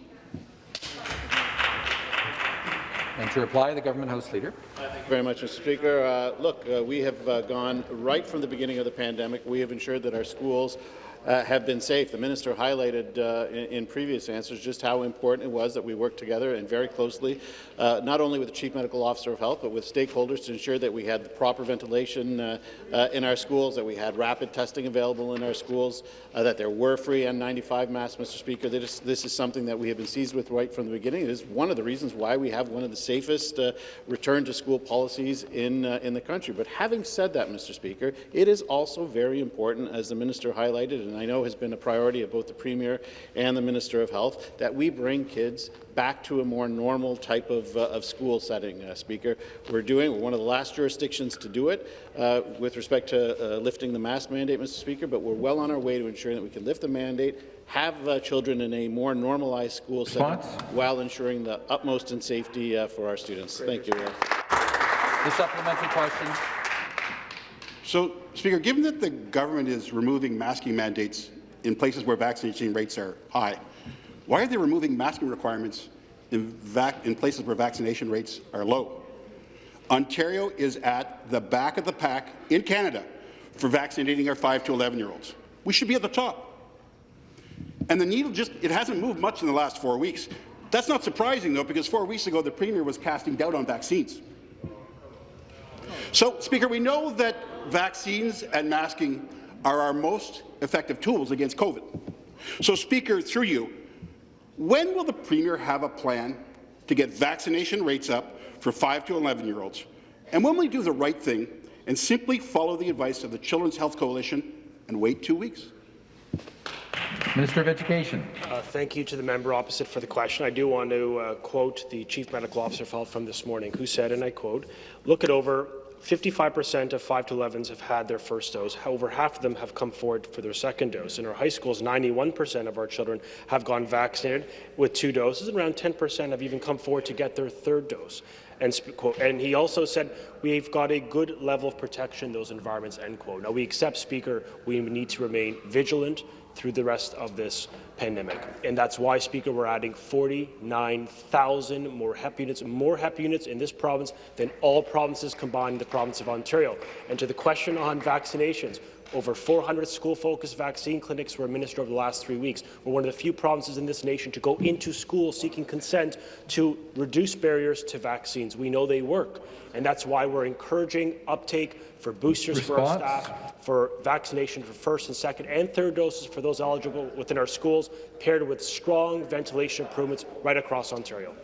And to reply, the Government House Leader. Thank you very much, Mr. Speaker. Uh, look, uh, we have uh, gone right from the beginning of the pandemic. We have ensured that our schools uh, have been safe. The minister highlighted uh, in, in, previous answers just how important it was that we work together and very closely, uh, not only with the Chief Medical Officer of Health, but with stakeholders to ensure that we had the proper ventilation uh, uh, in our schools, that we had rapid testing available in our schools, uh, that there were free N95 masks, Mr. Speaker. This, this, is something that we have been seized with right from the beginning. It is one of the reasons why we have one of the safest return to school policies in, in the country. But having said that, Mr. Speaker, it is also very important, as the minister highlighted, and I know has been a priority of both the Premier and the Minister of Health, that we bring kids back to a more normal type of, uh, of school setting, uh, Speaker. We're doing, we're one of the last jurisdictions to do it uh, with respect to uh, lifting the mask mandate, Mr. Speaker, but we're well on our way to ensuring that we can lift the mandate, have uh, children in a more normalized school setting while ensuring the utmost in safety uh, for our students. Thank you. The supplementary question. So, Speaker, given that the government is removing masking mandates in places where vaccination rates are high, why are they removing masking requirements in, in places where vaccination rates are low? Ontario is at the back of the pack in Canada for vaccinating our 5 to 11-year-olds. We should be at the top. And the needle just, it hasn't moved much in the last four weeks. That's not surprising, though, because four weeks ago the Premier was casting doubt on vaccines. So, Speaker, we know that vaccines and masking are our most effective tools against COVID. So, Speaker, through you, when will the Premier have a plan to get vaccination rates up for 5 to 11-year-olds? And when will he do the right thing and simply follow the advice of the Children's Health Coalition and wait two weeks? Minister of Education. Uh, thank you to the member opposite for the question. I do want to uh, quote the Chief Medical Officer of from this morning, who said, and I quote, look it over 55% of 5 to 11s have had their first dose. Over half of them have come forward for their second dose. In our high schools, 91% of our children have gone vaccinated with two doses, and around 10% have even come forward to get their third dose. And, and, he also said, we've got a good level of protection in those environments, end quote. Now, we accept, Speaker, we need to remain vigilant through the rest of this pandemic. And that's why, Speaker, we're adding 49,000 more HEPA units, more HEPA units in this province than all provinces combined in the province of Ontario. And to the question on vaccinations, over 400 school-focused vaccine clinics were administered over the last three weeks. We're one of the few provinces in this nation to go into school seeking consent to reduce barriers to vaccines. We know they work, and that's why we're encouraging uptake for boosters Response? for our staff, for vaccination for first and second and third doses for those eligible within our schools, paired with strong ventilation improvements right across Ontario.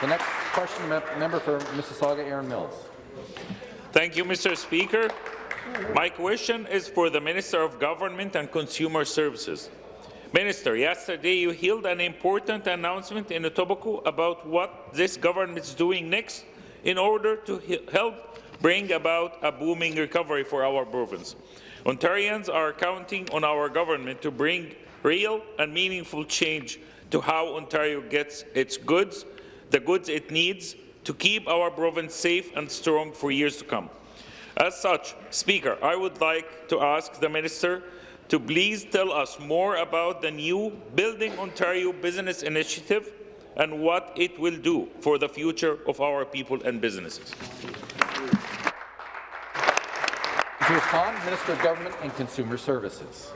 The next question, member for Mississauga, Erin Mills. Thank you, Mr. Speaker. My question is for the Minister of Government and Consumer Services. Minister, yesterday you held an important announcement in Etobicoke about what this government is doing next in order to help bring about a booming recovery for our province. Ontarians are counting on our government to bring real and meaningful change to how Ontario gets its goods, the goods it needs to keep our province safe and strong for years to come. As such, Speaker, I would like to ask the Minister to please tell us more about the new Building Ontario Business Initiative and what it will do for the future of our people and businesses. To respond, Minister of Government and Consumer Services.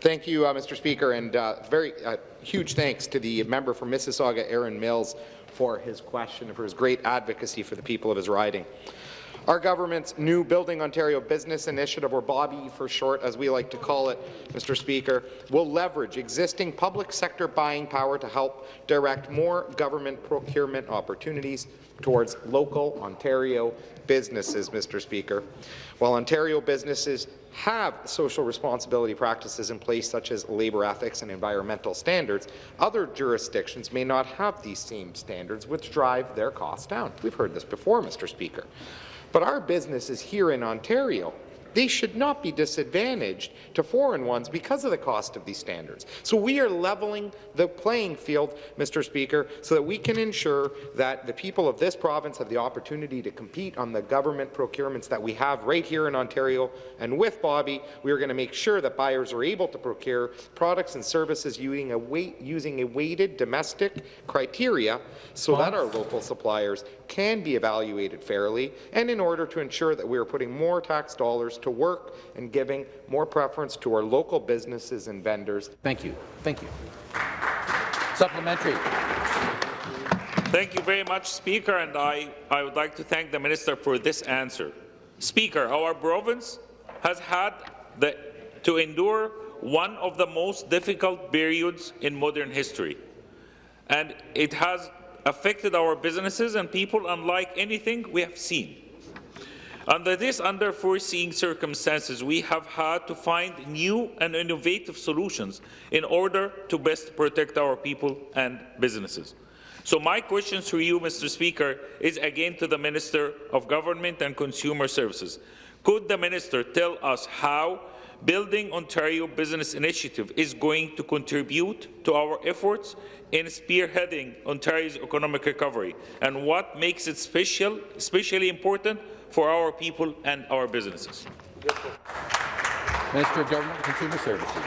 Thank you, uh, Mr. Speaker, and uh, very uh, huge thanks to the member from Mississauga, Erin Mills, for his question and for his great advocacy for the people of his riding. Our government's new Building Ontario Business Initiative, or Bobby for short, as we like to call it, Mr. Speaker, will leverage existing public sector buying power to help direct more government procurement opportunities towards local Ontario businesses, Mr. Speaker. While Ontario businesses have social responsibility practices in place such as labour ethics and environmental standards, other jurisdictions may not have these same standards which drive their costs down. We've heard this before, Mr. Speaker. But our business is here in Ontario they should not be disadvantaged to foreign ones because of the cost of these standards. So we are leveling the playing field, Mr. Speaker, so that we can ensure that the people of this province have the opportunity to compete on the government procurements that we have right here in Ontario. And with Bobby, we are going to make sure that buyers are able to procure products and services using a, weight, using a weighted domestic criteria so that our local suppliers can be evaluated fairly and in order to ensure that we are putting more tax dollars to work and giving more preference to our local businesses and vendors. Thank you. Thank you. Supplementary. Thank you very much, Speaker, and I, I would like to thank the Minister for this answer. Speaker, our province has had the, to endure one of the most difficult periods in modern history, and it has affected our businesses and people unlike anything we have seen. Under these unforeseen circumstances, we have had to find new and innovative solutions in order to best protect our people and businesses. So my question to you, Mr. Speaker, is again to the Minister of Government and Consumer Services. Could the Minister tell us how Building Ontario Business Initiative is going to contribute to our efforts in spearheading Ontario's economic recovery and what makes it special, especially important for our people and our businesses. Minister of Government and Consumer Services.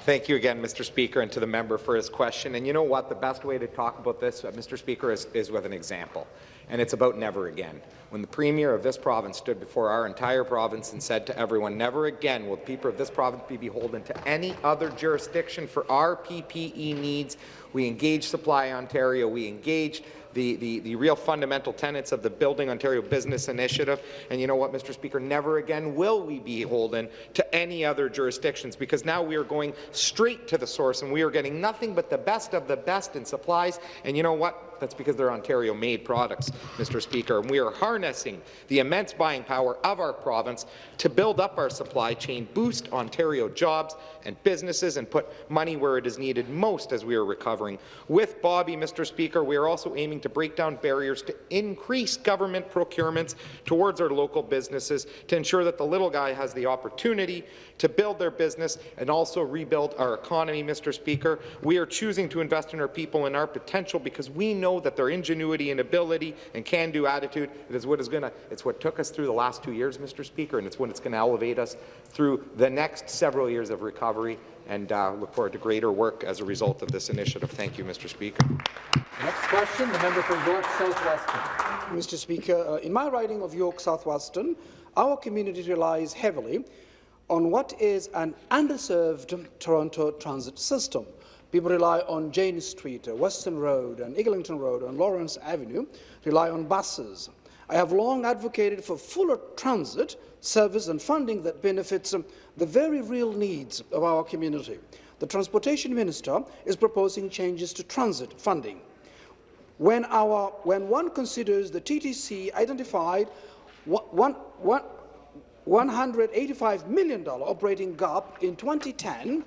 Thank you again, Mr. Speaker, and to the member for his question. And you know what? The best way to talk about this, uh, Mr. Speaker, is, is with an example. And it's about never again. When the Premier of this province stood before our entire province and said to everyone, never again will the people of this province be beholden to any other jurisdiction for our PPE needs, we engaged Supply Ontario, we engaged the, the, the real fundamental tenets of the Building Ontario Business Initiative. And you know what, Mr. Speaker, never again will we be beholden to any other jurisdictions because now we are going straight to the source and we are getting nothing but the best of the best in supplies. And you know what? That's because they're Ontario-made products, Mr. Speaker. And we are harnessing the immense buying power of our province to build up our supply chain, boost Ontario jobs and businesses, and put money where it is needed most as we are recovering. With Bobby, Mr. Speaker, we are also aiming to break down barriers to increase government procurements towards our local businesses to ensure that the little guy has the opportunity to build their business and also rebuild our economy, Mr. Speaker. We are choosing to invest in our people and our potential because we know that their ingenuity and ability and can-do attitude is what is going to, it's what took us through the last two years, Mr. Speaker, and it's what it's going to elevate us through the next several years of recovery and uh, look forward to greater work as a result of this initiative. Thank you, Mr. Speaker. Next question, the member for York South-Weston. Mr. Speaker, uh, in my riding of York South-Weston, our community relies heavily on what is an underserved Toronto transit system. People rely on Jane Street, uh, Weston Road, and Eglinton Road, and Lawrence Avenue, rely on buses. I have long advocated for fuller transit service and funding that benefits um, the very real needs of our community. The Transportation Minister is proposing changes to transit funding. When, our, when one considers the TTC identified one, one, $185 million operating gap in 2010,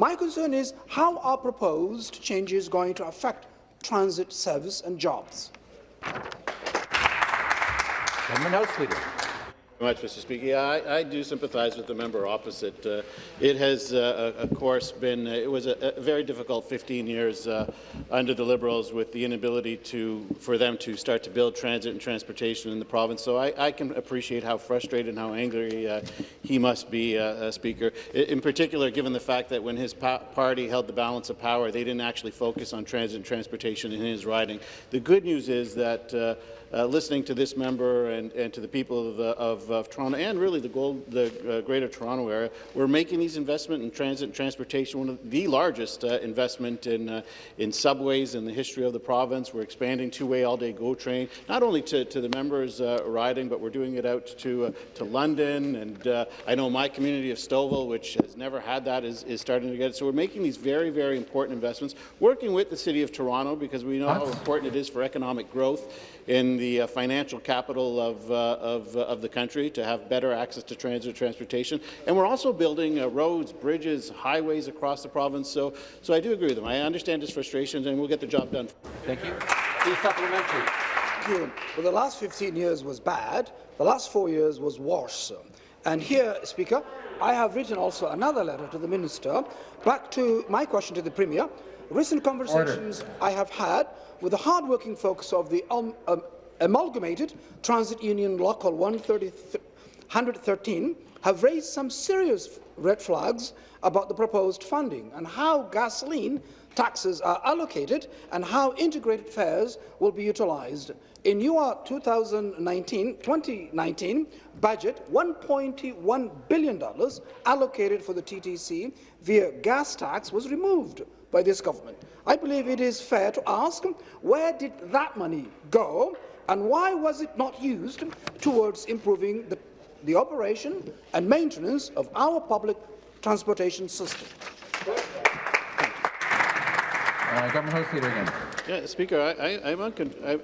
my concern is how are proposed changes going to affect transit service and jobs? Government House Leader. Much, Mr. Speaker. Yeah, I, I, do sympathize with the member opposite. Uh, it has, uh, of course, been uh, it was a, a, very difficult 15 years uh, under the Liberals with the inability to for them to start to build transit and transportation in the province. So I, I can appreciate how frustrated and how angry uh, he must be, uh, Speaker. In particular, given the fact that when his pa party held the balance of power, they didn't actually focus on transit and transportation in his riding. The good news is that uh, listening to this member and, and to the people of, of, of, Toronto and really the, gold, the uh, Greater Toronto area, we're making these investments in transit and transportation, one of the largest uh, investment in, uh, in subways in the history of the province. We're expanding two-way all-day GO train, not only to, to the members uh, riding, but we're doing it out to, uh, to London. And I know my community of Stouffville, which has never had that, is, is starting to get it. So we're making these very, very important investments, working with the City of Toronto because we know how important it is for economic growth in the uh, financial capital of, uh, of, uh, of, the country to have better access to transit transportation. And we're also building uh, roads, bridges, highways across the province. So, so I do agree with him. I understand his frustrations, and we'll get the job done. Thank you. Please supplementary. Well, the last 15 years was bad. The last four years was worse. And here, Speaker, I have written also another letter to the Minister. Back to my question to the Premier. Recent conversations Order. I have had with the hard-working folks of the um, um, Amalgamated Transit Union Local 113 have raised some serious red flags about the proposed funding and how gasoline taxes are allocated and how integrated fares will be utilized. In your 2019-2019 budget, $1.1 billion allocated for the TTC via gas tax was removed by this government. I believe it is fair to ask where did that money go and why was it not used towards improving the, the operation and maintenance of our public transportation system? Uh, Government House Leader again. Yeah, Speaker, I, am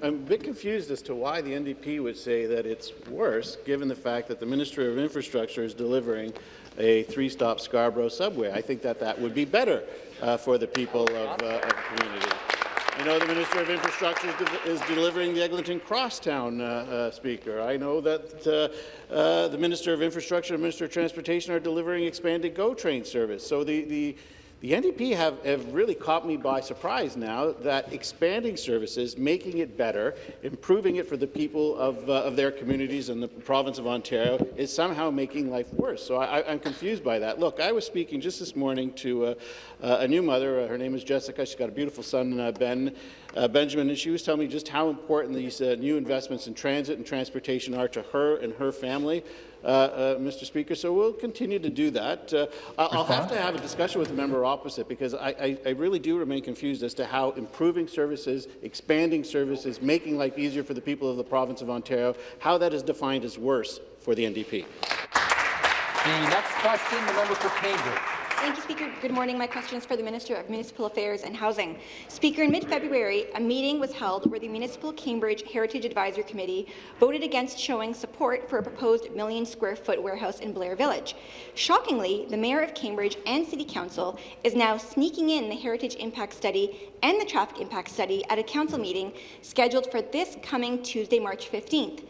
a bit confused as to why the NDP would say that it's worse, given the fact that the Minister of Infrastructure is delivering a three-stop Scarborough subway. I think that that would be better uh, for the people of, uh, of the community. I know the Minister of Infrastructure is, delivering the Eglinton Crosstown, uh, uh, Speaker. I know that uh, uh, the Minister of Infrastructure and Minister of Transportation are delivering expanded GO train service. So the, the the NDP have, have, really caught me by surprise now that expanding services, making it better, improving it for the people of, uh, of their communities in the province of Ontario is somehow making life worse. So I, am confused by that. Look, I was speaking just this morning to uh, uh, a new mother. Uh, her name is Jessica. She's got a beautiful son, uh, Ben. Uh, Benjamin, and she was telling me just how important these new investments in transit and transportation are to her and her family. Uh, uh, Mr. Speaker, so we'll continue to do that. Uh, I'll have to have a discussion with the member opposite because I, I, I, really do remain confused as to how improving services, expanding services, making life easier for the people of the province of Ontario, how that is defined as worse for the NDP. The next question, the member for Cambridge. Thank you, Speaker. Good morning. My question is for the Minister of Municipal Affairs and Housing. Speaker, in mid-February, a meeting was held where the Municipal Cambridge Heritage Advisory Committee voted against showing support for a proposed million-square-foot warehouse in Blair Village. Shockingly, the Mayor of Cambridge and City Council is now sneaking in the Heritage Impact Study and the Traffic Impact Study at a Council meeting scheduled for this coming Tuesday, March 15th.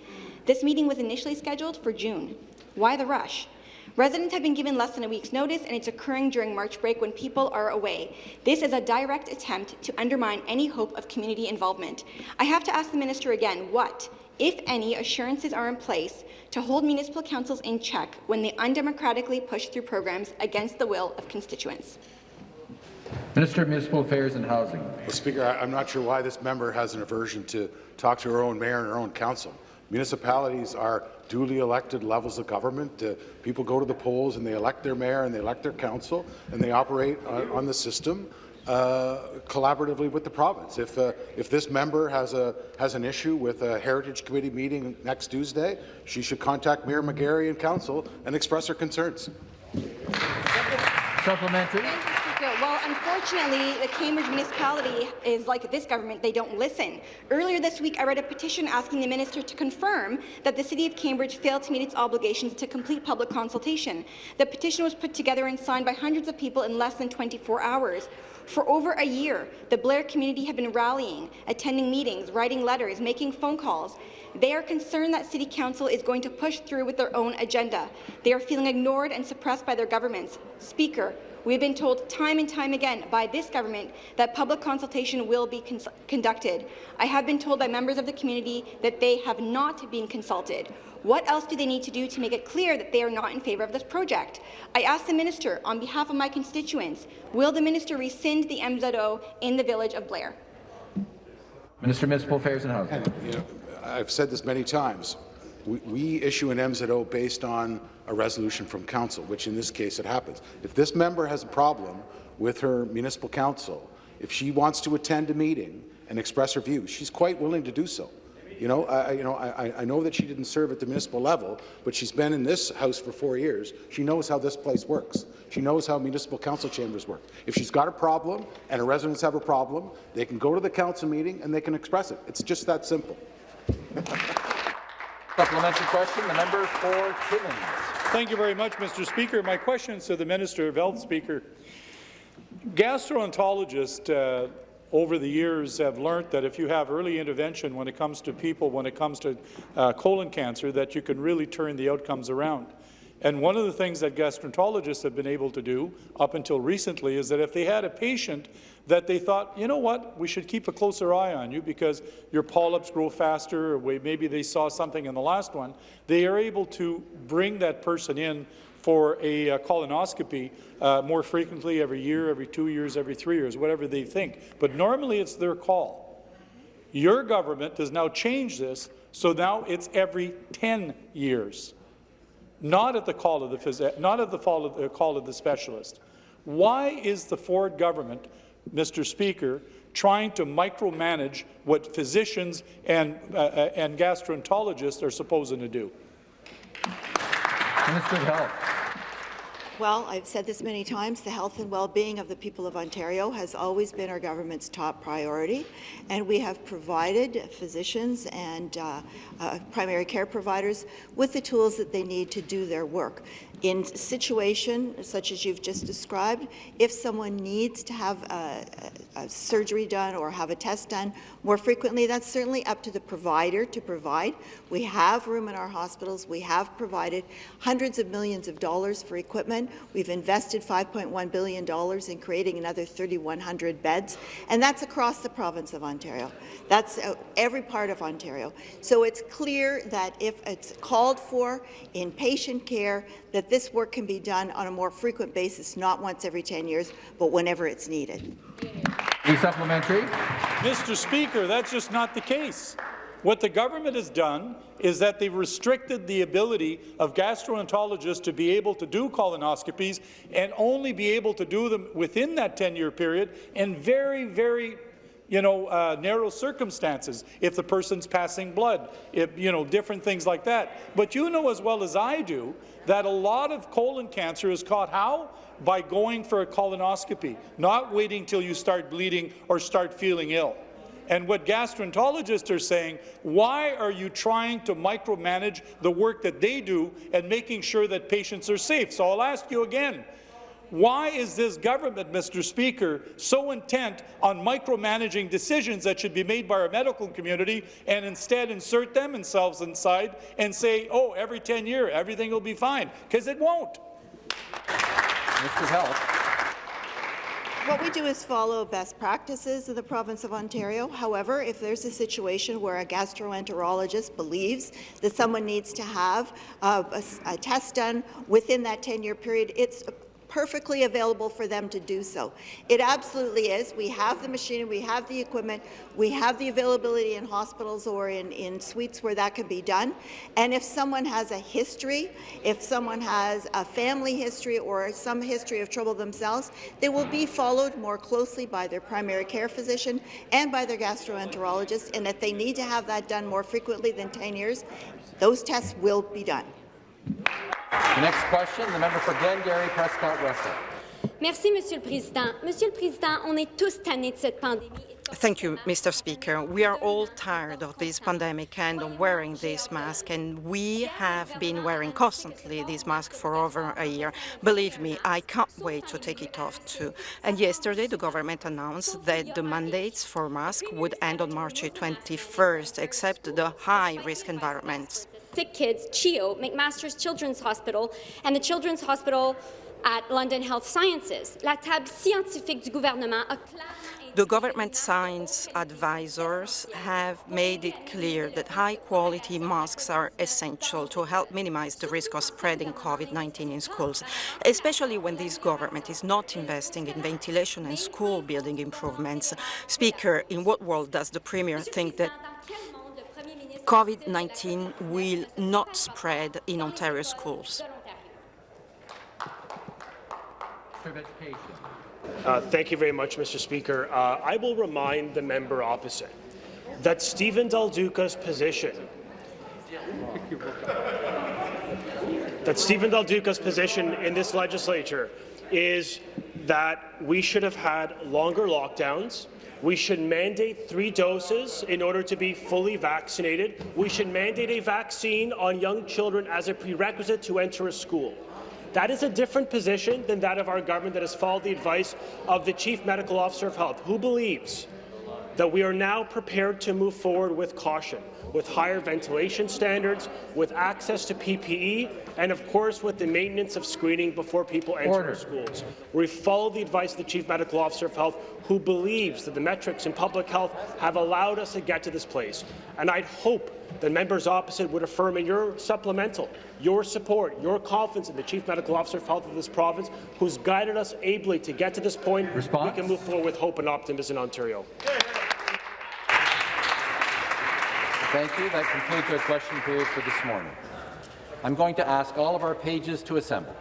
This meeting was initially scheduled for June. Why the rush? Residents have been given less than a week's notice, and it's occurring during March break when people are away. This is a direct attempt to undermine any hope of community involvement. I have to ask the minister again, what, if any, assurances are in place to hold municipal councils in check when they undemocratically push through programs against the will of constituents? Minister of Municipal Affairs and Housing. Well, Speaker, I'm not sure why this member has an aversion to talk to her own mayor and her own council. Municipalities are duly elected levels of government. Uh, people go to the polls and they elect their mayor and they elect their council and they operate on, on the system uh, collaboratively with the province. If, uh, if this member has, a, has an issue with a Heritage Committee meeting next Tuesday, she should contact Mayor McGarry and Council and express her concerns. Supplementary. Well, unfortunately, the Cambridge municipality is like this government. They don't listen. Earlier this week, I read a petition asking the minister to confirm that the City of Cambridge failed to meet its obligations to complete public consultation. The petition was put together and signed by hundreds of people in less than 24 hours. For over a year, the Blair community have been rallying, attending meetings, writing letters, making phone calls. They are concerned that City Council is going to push through with their own agenda. They are feeling ignored and suppressed by their governments. Speaker, we have been told time and time again by this government that public consultation will be conducted. I have been told by members of the community that they have not been consulted. What else do they need to do to make it clear that they are not in favour of this project? I ask the minister, on behalf of my constituents, will the minister rescind the MZO in the village of Blair? Minister of Municipal Affairs and Housing. And, you know, I've said this many times. We, we issue an MZO based on a resolution from council, which in this case it happens. If this member has a problem with her municipal council, if she wants to attend a meeting and express her views, she's quite willing to do so. You know, I, you know, I, I know that she didn't serve at the municipal level, but she's been in this house for four years. She knows how this place works. She knows how municipal council chambers work. If she's got a problem and her residents have a problem, they can go to the council meeting and they can express it. It's just that simple. Supplementary question, the member for Timmins. Thank you very much, Mr. Speaker. My question is to the Minister of Health, Speaker. Gastroenterologists uh, over the years have learned that if you have early intervention when it comes to people, when it comes to uh, colon cancer, that you can really turn the outcomes around. And one of the things that gastroenterologists have been able to do up until recently is that if they had a patient that they thought, you know what, we should keep a closer eye on you because your polyps grow faster, or maybe they saw something in the last one, they are able to bring that person in for a uh, colonoscopy uh, more frequently every year, every two years, every three years, whatever they think. But normally it's their call. Your government has now changed this, so now it's every 10 years not at the call of the not at the of, the call of the specialist. Why is the Ford government, Mr. Speaker, trying to micromanage what physicians and, uh, uh, and gastroenterologists are supposed to do? Minister of Health. Well, I've said this many times, the health and well-being of the people of Ontario has always been our government's top priority, and we have provided physicians and uh, uh, primary care providers with the tools that they need to do their work. In a situation such as you've just described, if someone needs to have a, a, a surgery done or have a test done more frequently, that's certainly up to the provider to provide. We have room in our hospitals. We have provided hundreds of millions of dollars for equipment. We've invested $5.1 billion in creating another 3,100 beds, and that's across the province of Ontario. That's uh, every part of Ontario. So it's clear that if it's called for in patient care, that this work can be done on a more frequent basis, not once every 10 years, but whenever it's needed. supplementary. Mr. Speaker, that's just not the case. What the government has done is that they've restricted the ability of gastroenterologists to be able to do colonoscopies and only be able to do them within that 10-year period and very, very you know, uh, narrow circumstances, if the person's passing blood, if, you know, different things like that. But you know as well as I do that a lot of colon cancer is caught how? By going for a colonoscopy, not waiting till you start bleeding or start feeling ill. And what gastroenterologists are saying, why are you trying to micromanage the work that they do and making sure that patients are safe? So I'll ask you again, why is this government, Mr. Speaker, so intent on micromanaging decisions that should be made by our medical community and instead insert them themselves inside and say, oh, every 10 years, everything will be fine? Because it won't. Mr. Health. What we do is follow best practices in the province of Ontario. However, if there's a situation where a gastroenterologist believes that someone needs to have uh, a, a, test done within that 10-year period, it's perfectly available for them to do so. It absolutely is. We have the machinery, we have the equipment, we have the availability in hospitals or in, in suites where that can be done. And if someone has a history, if someone has a family history or some history of trouble themselves, they will be followed more closely by their primary care physician and by their gastroenterologist. And if they need to have that done more frequently than 10 years, those tests will be done. The next question, the member for Glengarry, Prescott Russell. Merci, Monsieur le Président. Monsieur le Président, on est tous tannés de cette pandémie. Thank you, Mr. Speaker. We are all tired of this pandemic and of wearing this mask, and we have been wearing constantly this mask for over a year. Believe me, I can't wait to take it off too. And yesterday, the government announced that the mandates for masks would end on March 21st, except the high-risk environments. Sick kids, CHEO, McMaster's Children's Hospital, and the Children's Hospital at London Health Sciences. La table scientifique du gouvernement a The government science advisors have made it clear that high-quality masks are essential to help minimize the risk of spreading COVID-19 in schools, especially when this government is not investing in ventilation and school building improvements. Speaker, in what world does the Premier think that COVID-19 will not spread in Ontario schools? Uh, thank you very much, Mr. Speaker. Uh, I will remind the member opposite that Stephen Del Duca's position that Stephen Del Duca's position in this legislature is that we should have had longer lockdowns. We should mandate three doses in order to be fully vaccinated. We should mandate a vaccine on young children as a prerequisite to enter a school. That is a different position than that of our government that has followed the advice of the Chief Medical Officer of Health, who believes that we are now prepared to move forward with caution, with higher ventilation standards, with access to PPE, and of course with the maintenance of screening before people enter Order. schools. We follow the advice of the Chief Medical Officer of Health, who believes that the metrics in public health have allowed us to get to this place. And I'd hope that members opposite would affirm in your supplemental your support, your confidence in the Chief Medical Officer of Health of this province, who's guided us ably to get to this point. Response? We can move forward with hope and optimism in Ontario. Thank you. That concludes our question period for this morning. I'm going to ask all of our pages to assemble.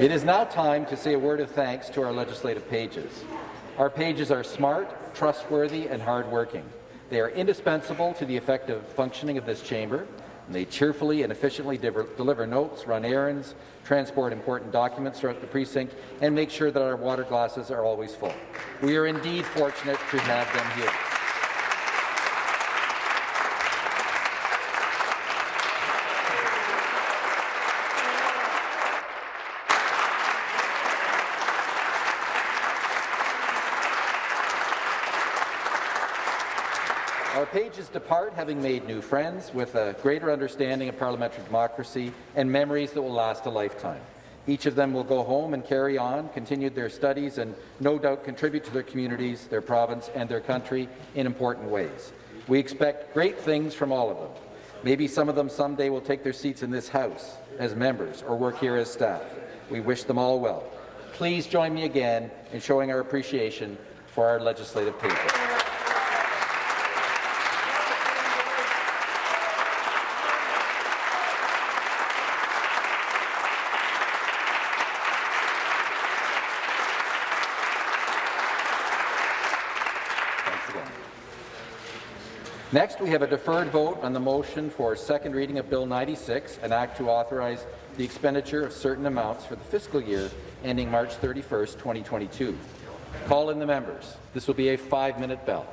It is now time to say a word of thanks to our legislative pages. Our pages are smart, trustworthy, and hardworking. They are indispensable to the effective functioning of this chamber, and they cheerfully and efficiently de- deliver notes, run errands, transport important documents throughout the precinct, and make sure that our water glasses are always full. We are indeed fortunate to have them here. Our pages having made new friends with a greater understanding of parliamentary democracy and memories that will last a lifetime. Each of them will go home and carry on, continue their studies, and no doubt contribute to their communities, their province, and their country in important ways. We expect great things from all of them. Maybe some of them someday will take their seats in this House as members or work here as staff. We wish them all well. Please join me again in showing our appreciation for our legislative pages. Thanks again. Next, we have a deferred vote on the motion for second reading of Bill 96, an act to authorize the expenditure of certain amounts for the fiscal year ending March 31st, 2022. Call in the members. This will be a five-minute bell.